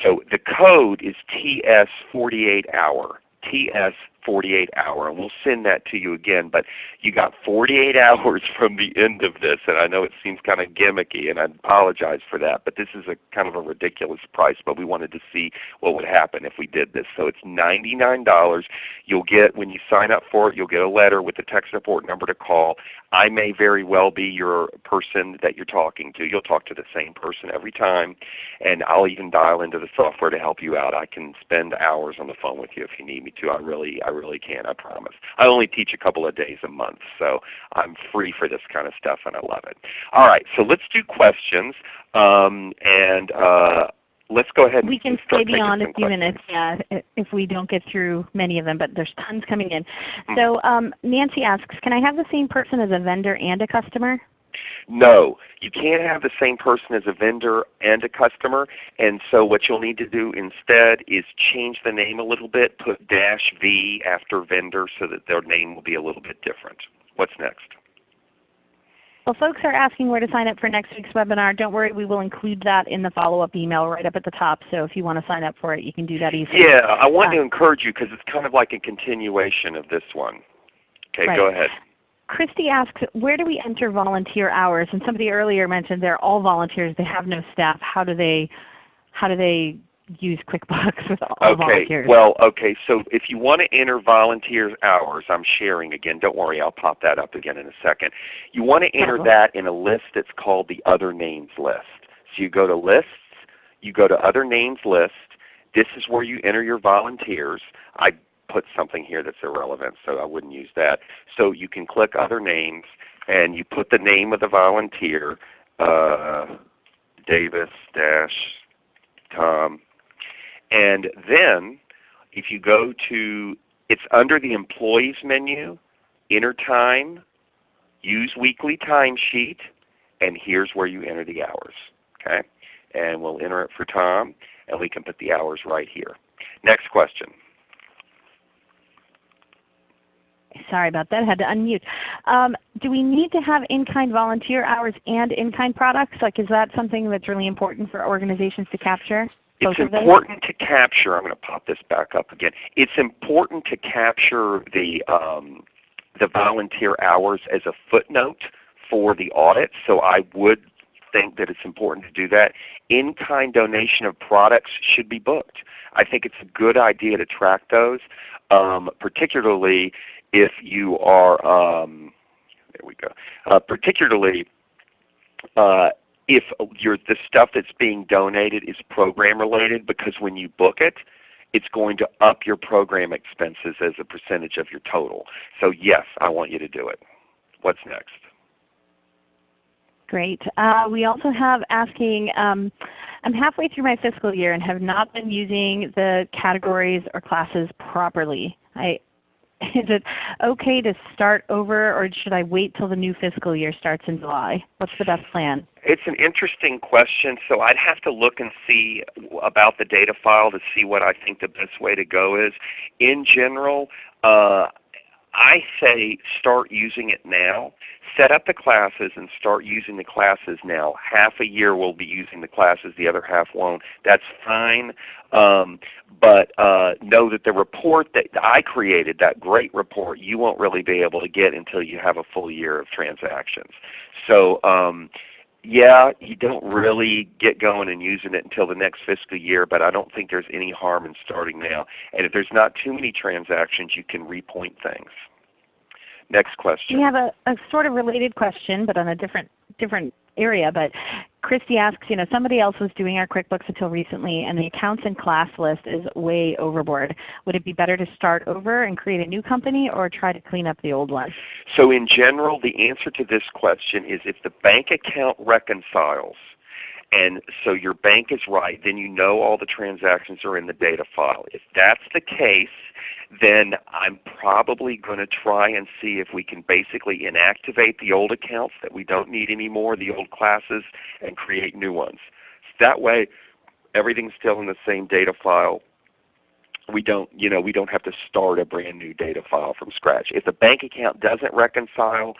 So the code is TS48 hour. TS 48 hour, and we'll send that to you again. But you got 48 hours from the end of this, and I know it seems kind of gimmicky, and I apologize for that. But this is a kind of a ridiculous price. But we wanted to see what would happen if we did this. So it's $99. You'll get when you sign up for it, you'll get a letter with the tech support number to call. I may very well be your person that you're talking to. You'll talk to the same person every time, and I'll even dial into the software to help you out. I can spend hours on the phone with you if you need me to. I really, really can. I promise. I only teach a couple of days a month, so I'm free for this kind of stuff, and I love it. All right, so let's do questions, um, and uh, let's go ahead. we can stay beyond a few minutes yeah, if we don't get through many of them, but there's tons coming in. Hmm. So um, Nancy asks, can I have the same person as a vendor and a customer? No, you can't have the same person as a vendor and a customer. And so what you'll need to do instead is change the name a little bit, put dash V after vendor so that their name will be a little bit different. What's next? Well, folks are asking where to sign up for next week's webinar. Don't worry, we will include that in the follow-up email right up at the top. So if you want to sign up for it, you can do that easily. Yeah, I want uh, to encourage you because it's kind of like a continuation of this one. Okay, right. go ahead. Christy asks, where do we enter volunteer hours? And somebody earlier mentioned they're all volunteers. They have no staff. How do they, how do they use QuickBooks with all okay. volunteers? Well, okay. So if you want to enter volunteer hours, I'm sharing again. Don't worry, I'll pop that up again in a second. You want to enter uh-huh. that in a list that's called the Other Names list. So you go to Lists, you go to Other Names list. This is where you enter your volunteers. I put something here that's irrelevant, so I wouldn't use that. So you can click Other Names, and you put the name of the volunteer, uh, Davis dash Tom, and then if you go to, it's under the Employees menu, Enter Time, Use Weekly Timesheet, and here's where you enter the hours. Okay? And we'll enter it for Tom, and we can put the hours right here. Next question. Sorry about that. I had to unmute. Um, do we need to have in-kind volunteer hours and in-kind products? Like, is that something that's really important for organizations to capture? It's important to capture. I'm going to pop this back up again. It's important to capture the um, the volunteer hours as a footnote for the audit. So I would think that it's important to do that. In-kind donation of products should be booked. I think it's a good idea to track those, um, particularly if you are, um, there we go, uh, particularly uh, if the stuff that's being donated is program related because when you book it, it's going to up your program expenses as a percentage of your total. So yes, I want you to do it. What's next? Great. Uh, we also have asking, um, I'm halfway through my fiscal year and have not been using the categories or classes properly. I, is it okay to start over or should I wait till the new fiscal year starts in July? What's the best plan? It's an interesting question. So I'd have to look and see about the data file to see what I think the best way to go is. In general, uh, I say start using it now. Set up the classes and start using the classes now. Half a year we'll be using the classes, the other half won't. That's fine. Um, but uh, know that the report that I created, that great report, you won't really be able to get until you have a full year of transactions. So um, yeah, you don't really get going and using it until the next fiscal year, but I don't think there's any harm in starting now. And if there's not too many transactions, you can repoint things. Next question. We have a, a sort of related question, but on a different different area. But Christy asks, you know, somebody else was doing our QuickBooks until recently, and the accounts and class list is way overboard. Would it be better to start over and create a new company, or try to clean up the old one? So in general, the answer to this question is if the bank account reconciles, and so your bank is right, then you know all the transactions are in the data file. If that's the case, then I'm probably going to try and see if we can basically inactivate the old accounts that we don't need anymore, the old classes, and create new ones. So that way everything's still in the same data file. We don't, you know, we don't have to start a brand new data file from scratch. If the bank account doesn't reconcile,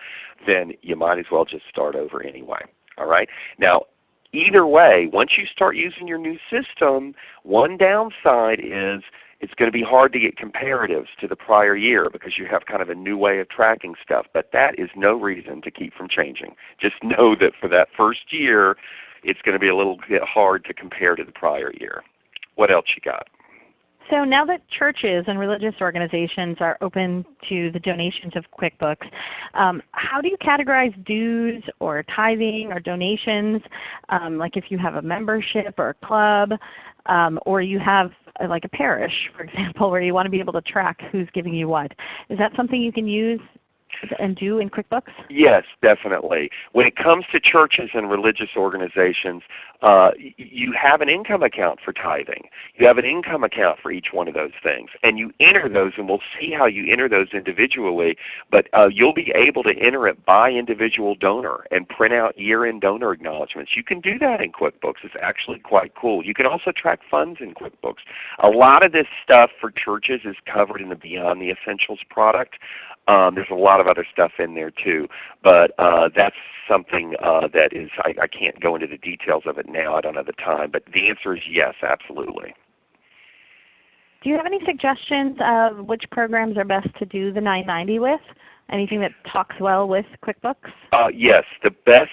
then you might as well just start over anyway. All right. Now either way, once you start using your new system, one downside is it's going to be hard to get comparatives to the prior year because you have kind of a new way of tracking stuff. But that is no reason to keep from changing. Just know that for that first year, it's going to be a little bit hard to compare to the prior year. What else you got? So now that churches and religious organizations are open to the donations of QuickBooks, um, how do you categorize dues or tithing or donations? Um, like if you have a membership or a club, um, or you have uh, like a parish, for example, where you want to be able to track who's giving you what. Is that something you can use and do in QuickBooks? Yes, definitely. When it comes to churches and religious organizations, uh, you have an income account for tithing. You have an income account for each one of those things. And you enter those, and we'll see how you enter those individually, but uh, you'll be able to enter it by individual donor and print out year-end donor acknowledgments. You can do that in QuickBooks. It's actually quite cool. You can also track funds in QuickBooks. A lot of this stuff for churches is covered in the Beyond the Essentials product. Um, there's a lot of other stuff in there too, but uh, that's something uh, that is I, I can't go into the details of it now. I don't have the time, but the answer is yes, absolutely. Do you have any suggestions of which programs are best to do the 990 with? Anything that talks well with QuickBooks? Uh, yes, the best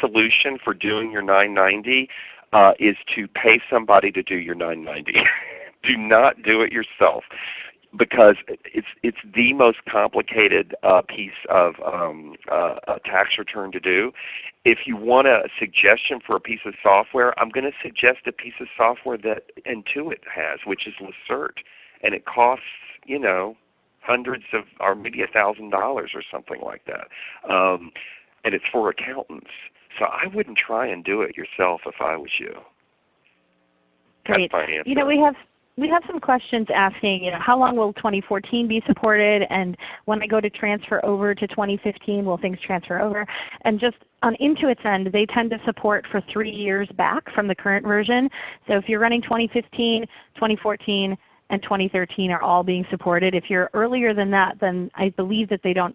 solution for doing your 990 uh, is to pay somebody to do your 990. do not do it yourself because it's it's the most complicated uh, piece of um, uh, a tax return to do. If you want a suggestion for a piece of software, I'm going to suggest a piece of software that Intuit has, which is Lacerte, and it costs you know hundreds of or maybe a thousand dollars or something like that, um, and it's for accountants. So I wouldn't try and do it yourself if I was you. Great. You know we have we have some questions asking, you know, how long will 2014 be supported, and when I go to transfer over to 2015, will things transfer over? And just on Intuit's end, they tend to support for three years back from the current version. So if you're running 2015, 2014, and 2013 are all being supported. If you're earlier than that, then I believe that they don't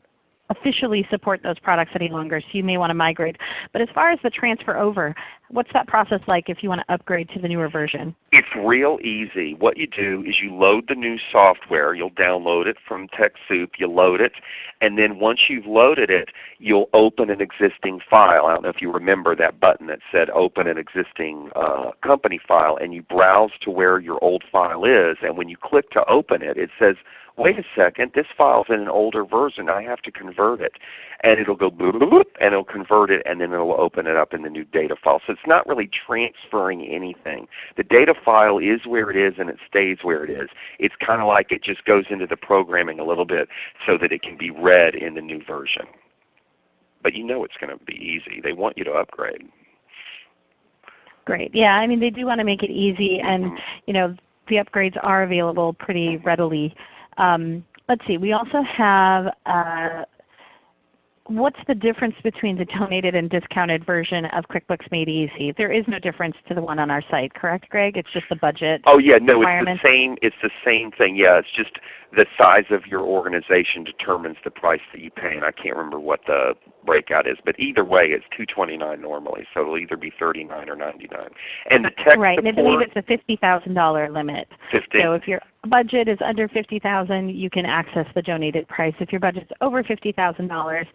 officially support those products any longer, so you may want to migrate. But as far as the transfer over, what's that process like if you want to upgrade to the newer version? It's real easy. What you do is you load the new software. You'll download it from TechSoup. You load it, and then once you've loaded it, you'll open an existing file. I don't know if you remember that button that said Open an existing uh, company file, and you browse to where your old file is. And when you click to open it, it says wait a second, this file's in an older version. I have to convert it. And it'll go boop, boop, boop, and it'll convert it, and then it'll open it up in the new data file. So it's not really transferring anything. The data file is where it is, and it stays where it is. It's kind of like it just goes into the programming a little bit so that it can be read in the new version. But you know it's going to be easy. They want you to upgrade. Great. Yeah, I mean they do want to make it easy, and mm-hmm. you know the upgrades are available pretty readily um, let's see, we also have uh, what's the difference between the donated and discounted version of QuickBooks Made Easy? There is no difference to the one on our site, correct, Greg? It's just the budget. Oh yeah, no, it's the same. It's the same thing. Yeah, it's just the size of your organization determines the price that you pay, and I can't remember what the breakout is, but either way, it's 229 normally, so it'll either be 39 or 99. And the tech right, support, and I believe it's a $50,000 limit. 50. So if your budget is under 50000 you can access the donated price. If your budget is over $50,000,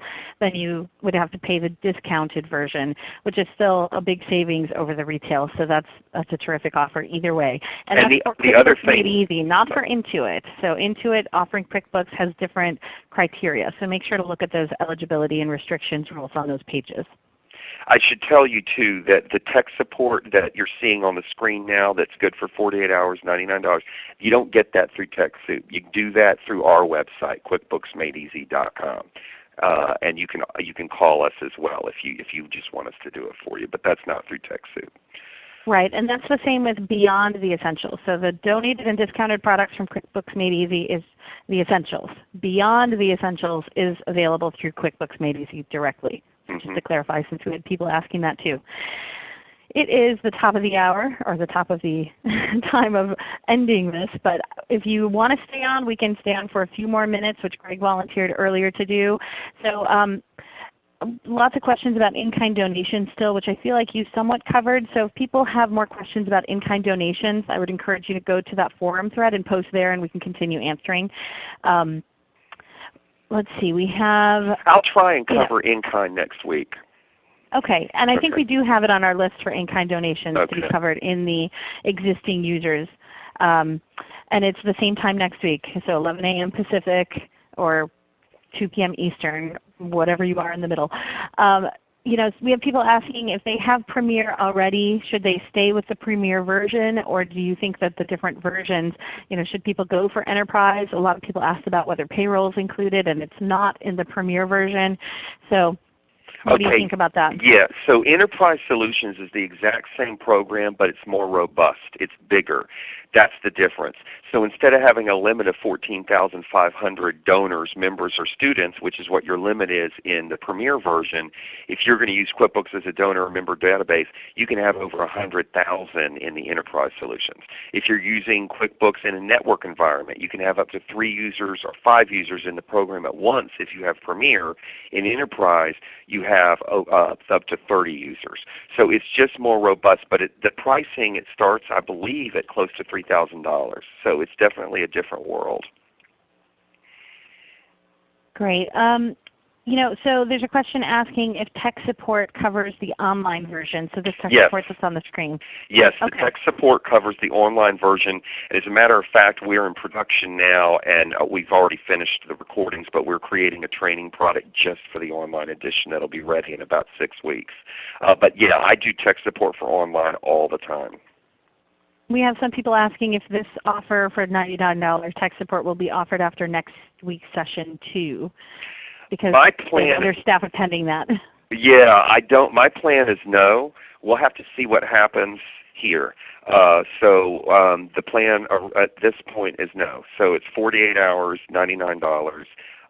then you would have to pay the discounted version, which is still a big savings over the retail. So that's that's a terrific offer either way. And, and the, the other thing, made easy, not for Intuit. So Intuit offering QuickBooks has different criteria. So make sure to look at those eligibility and restrictions rules on those pages. I should tell you too that the tech support that you're seeing on the screen now that's good for 48 hours, $99, you don't get that through TechSoup. You do that through our website, QuickBooksMadeEasy.com. Uh, and you can you can call us as well if you if you just want us to do it for you. But that's not through TechSoup. Right, and that's the same with Beyond the Essentials. So the donated and discounted products from QuickBooks Made Easy is the Essentials. Beyond the Essentials is available through QuickBooks Made Easy directly. Just to clarify since we had people asking that too. It is the top of the hour, or the top of the time of ending this, but if you want to stay on, we can stay on for a few more minutes, which Greg volunteered earlier to do. So um, lots of questions about in-kind donations still, which I feel like you somewhat covered. So if people have more questions about in-kind donations, I would encourage you to go to that forum thread and post there and we can continue answering. Um, let's see, we have... I'll try and cover yeah. in-kind next week. Okay, and I okay. think we do have it on our list for in-kind donations okay. to be covered in the existing users. Um, and it's the same time next week, so 11 a.m. Pacific or 2 p.m. Eastern, whatever you are in the middle. Um, you know, we have people asking if they have Premier already, should they stay with the Premier version or do you think that the different versions, you know, should people go for Enterprise? A lot of people asked about whether payroll is included and it's not in the Premier version. So what okay. do you think about that? Yeah, so Enterprise Solutions is the exact same program, but it's more robust. It's bigger. That's the difference. So instead of having a limit of 14,500 donors, members, or students, which is what your limit is in the Premier version, if you're going to use QuickBooks as a donor or member database, you can have over 100,000 in the Enterprise Solutions. If you're using QuickBooks in a network environment, you can have up to three users or five users in the program at once if you have Premier. In Enterprise, you have uh, up to 30 users. So it's just more robust, but it, the pricing, it starts I believe at close to 3 $3,000. So it's definitely a different world. Great. Um, you know, so there's a question asking if tech support covers the online version. So this tech yes. support that's on the screen. Yes, okay. the tech support covers the online version. And as a matter of fact, we're in production now and uh, we've already finished the recordings, but we're creating a training product just for the online edition that will be ready in about six weeks. Uh, but yeah, I do tech support for online all the time. We have some people asking if this offer for $99 tech support will be offered after next week's session too, because my plan, other staff attending that. Yeah, I don't. My plan is no. We'll have to see what happens here. Uh, so um, the plan at this point is no. So it's 48 hours, $99,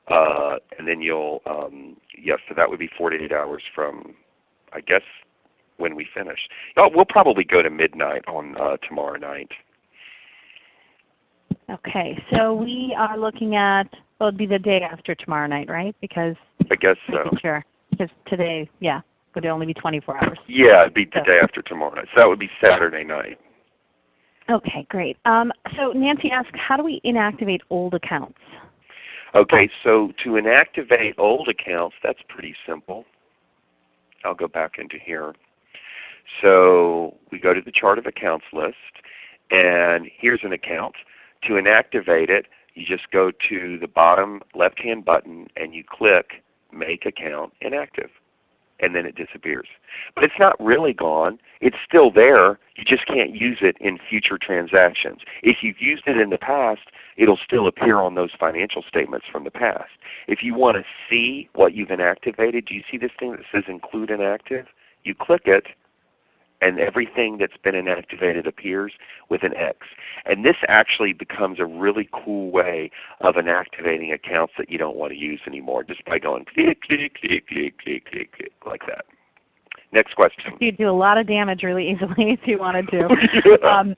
uh, and then you'll um, yes. So that would be 48 hours from I guess when we finish. Oh, we'll probably go to midnight on uh, tomorrow night. Okay, so we are looking at, well, it'd be the day after tomorrow night, right? Because I guess so. Sure, because today, yeah, would only be 24 hours. Yeah, it'd be the so. day after tomorrow night. So that would be Saturday night. Okay, great. Um, so Nancy asked, how do we inactivate old accounts? Okay, so to inactivate old accounts, that's pretty simple. I'll go back into here. So we go to the chart of accounts list, and here's an account. To inactivate it, you just go to the bottom left-hand button and you click Make Account Inactive. And then it disappears. But it's not really gone. It's still there. You just can't use it in future transactions. If you've used it in the past, it will still appear on those financial statements from the past. If you want to see what you've inactivated, do you see this thing that says Include Inactive? You click it and everything that's been inactivated appears with an X. And this actually becomes a really cool way of inactivating accounts that you don't want to use anymore just by going click, click, click, click, click, click, click like that. Next question. You'd do a lot of damage really easily if you wanted to. yeah. um,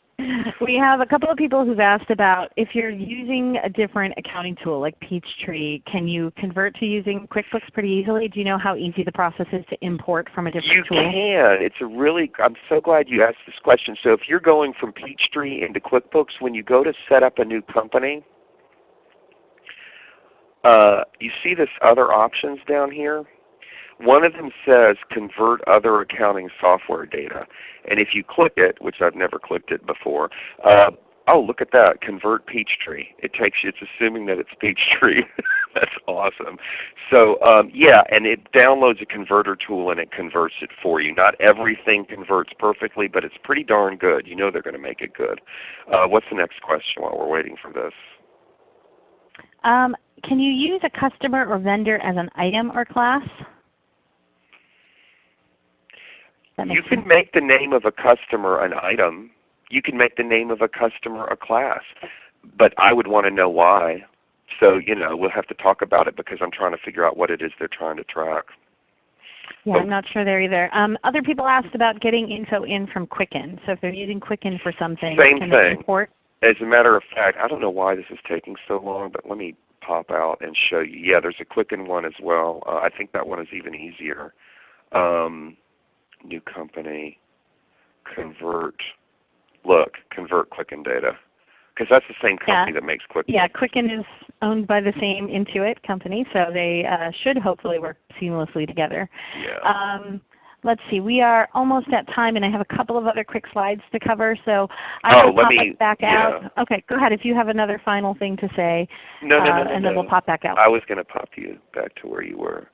we have a couple of people who've asked about if you're using a different accounting tool like Peachtree, can you convert to using QuickBooks pretty easily? Do you know how easy the process is to import from a different you tool? You can. It's a really, I'm so glad you asked this question. So if you're going from Peachtree into QuickBooks, when you go to set up a new company, uh, you see this other options down here? One of them says convert other accounting software data. And if you click it, which I've never clicked it before, uh, oh look at that, convert Peachtree. It takes you, it's assuming that it's Peachtree. That's awesome. So um, yeah, and it downloads a converter tool and it converts it for you. Not everything converts perfectly, but it's pretty darn good. You know they're going to make it good. Uh, what's the next question while we're waiting for this? Um, can you use a customer or vendor as an item or class? You can sense. make the name of a customer an item. You can make the name of a customer a class. But I would want to know why. So you know, we'll have to talk about it because I'm trying to figure out what it is they're trying to track. Yeah, I'm not sure there either. Um, other people asked about getting info in from Quicken. So if they're using Quicken for something, Same can thing. import? as a matter of fact, I don't know why this is taking so long, but let me pop out and show you. Yeah, there's a Quicken one as well. Uh, I think that one is even easier. Um, new company, convert, look, convert Quicken data. Because that's the same company Yeah. that makes Quicken. Yeah, Quicken is owned by the same Intuit company, so they uh, should hopefully work seamlessly together. Yeah. Um, let's see, we are almost at time and I have a couple of other quick slides to cover, so I Oh, will pop me- back yeah. out. Okay, go ahead if you have another final thing to say, no, no, no, uh, no, and then no. we'll pop back out. I was going to pop you back to where you were.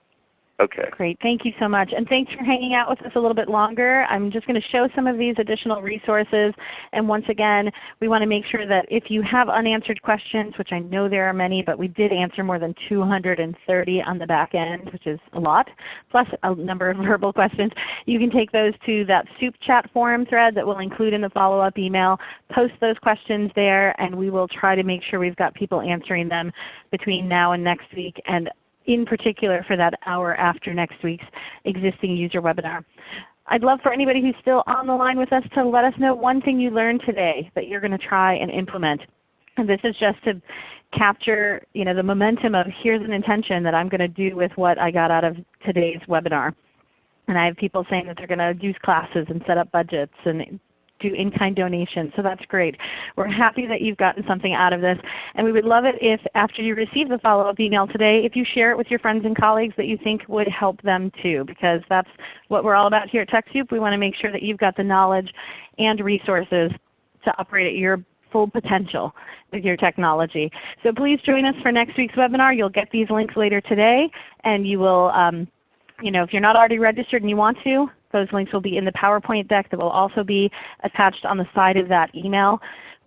Okay. Great. Thank you so much. And thanks for hanging out with us a little bit longer. I'm just going to show some of these additional resources. And once again, we want to make sure that if you have unanswered questions, which I know there are many, but we did answer more than 230 on the back end, which is a lot, plus a number of verbal questions, you can take those to that soup chat forum thread that we'll include in the follow-up email. Post those questions there and we will try to make sure we've got people answering them between now and next week. And in particular for that hour after next week's existing user webinar. I'd love for anybody who's still on the line with us to let us know one thing you learned today that you're going to try and implement. And this is just to capture you know, the momentum of here's an intention that I'm going to do with what I got out of today's webinar. And I have people saying that they're going to use classes and set up budgets and do in-kind donations. So that's great. We're happy that you've gotten something out of this. And we would love it if after you receive the follow-up email today, if you share it with your friends and colleagues that you think would help them too, because that's what we're all about here at TechSoup. We want to make sure that you've got the knowledge and resources to operate at your full potential with your technology. So please join us for next week's webinar. You'll get these links later today, and you will, um, you know, if you're not already registered and you want to, those links will be in the PowerPoint deck that will also be attached on the side of that email.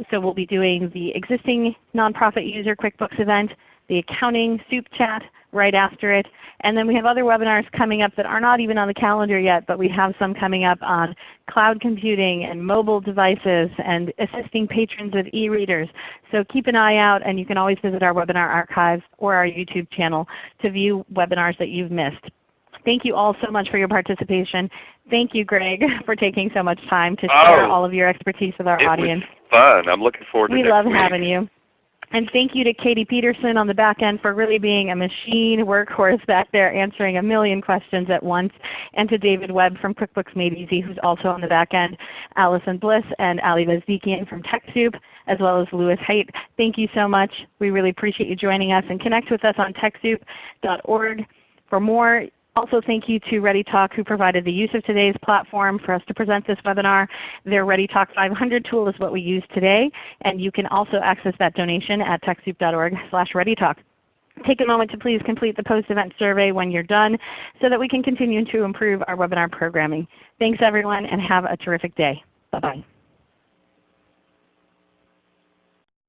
So we'll be doing the existing nonprofit user QuickBooks event, the accounting soup chat right after it, and then we have other webinars coming up that are not even on the calendar yet, but we have some coming up on cloud computing and mobile devices and assisting patrons with e-readers. So keep an eye out and you can always visit our webinar archives or our YouTube channel to view webinars that you've missed. Thank you all so much for your participation. Thank you, Greg, for taking so much time to share Oh, all of your expertise with our it audience. was fun. I'm looking forward to it. We love week. having you. And thank you to Katie Peterson on the back end for really being a machine workhorse back there answering a million questions at once. And to David Webb from QuickBooks Made Easy who's also on the back end, Allison Bliss and Ali Vazdikian from TechSoup, as well as Louis Haight. Thank you so much. We really appreciate you joining us and connect with us on TechSoup.org for more. Also thank you to ReadyTalk who provided the use of today's platform for us to present this webinar. Their ReadyTalk 500 tool is what we use today, and you can also access that donation at TechSoup.org slash ReadyTalk. Take a moment to please complete the post-event survey when you're done so that we can continue to improve our webinar programming. Thanks everyone and have a terrific day. Bye-bye.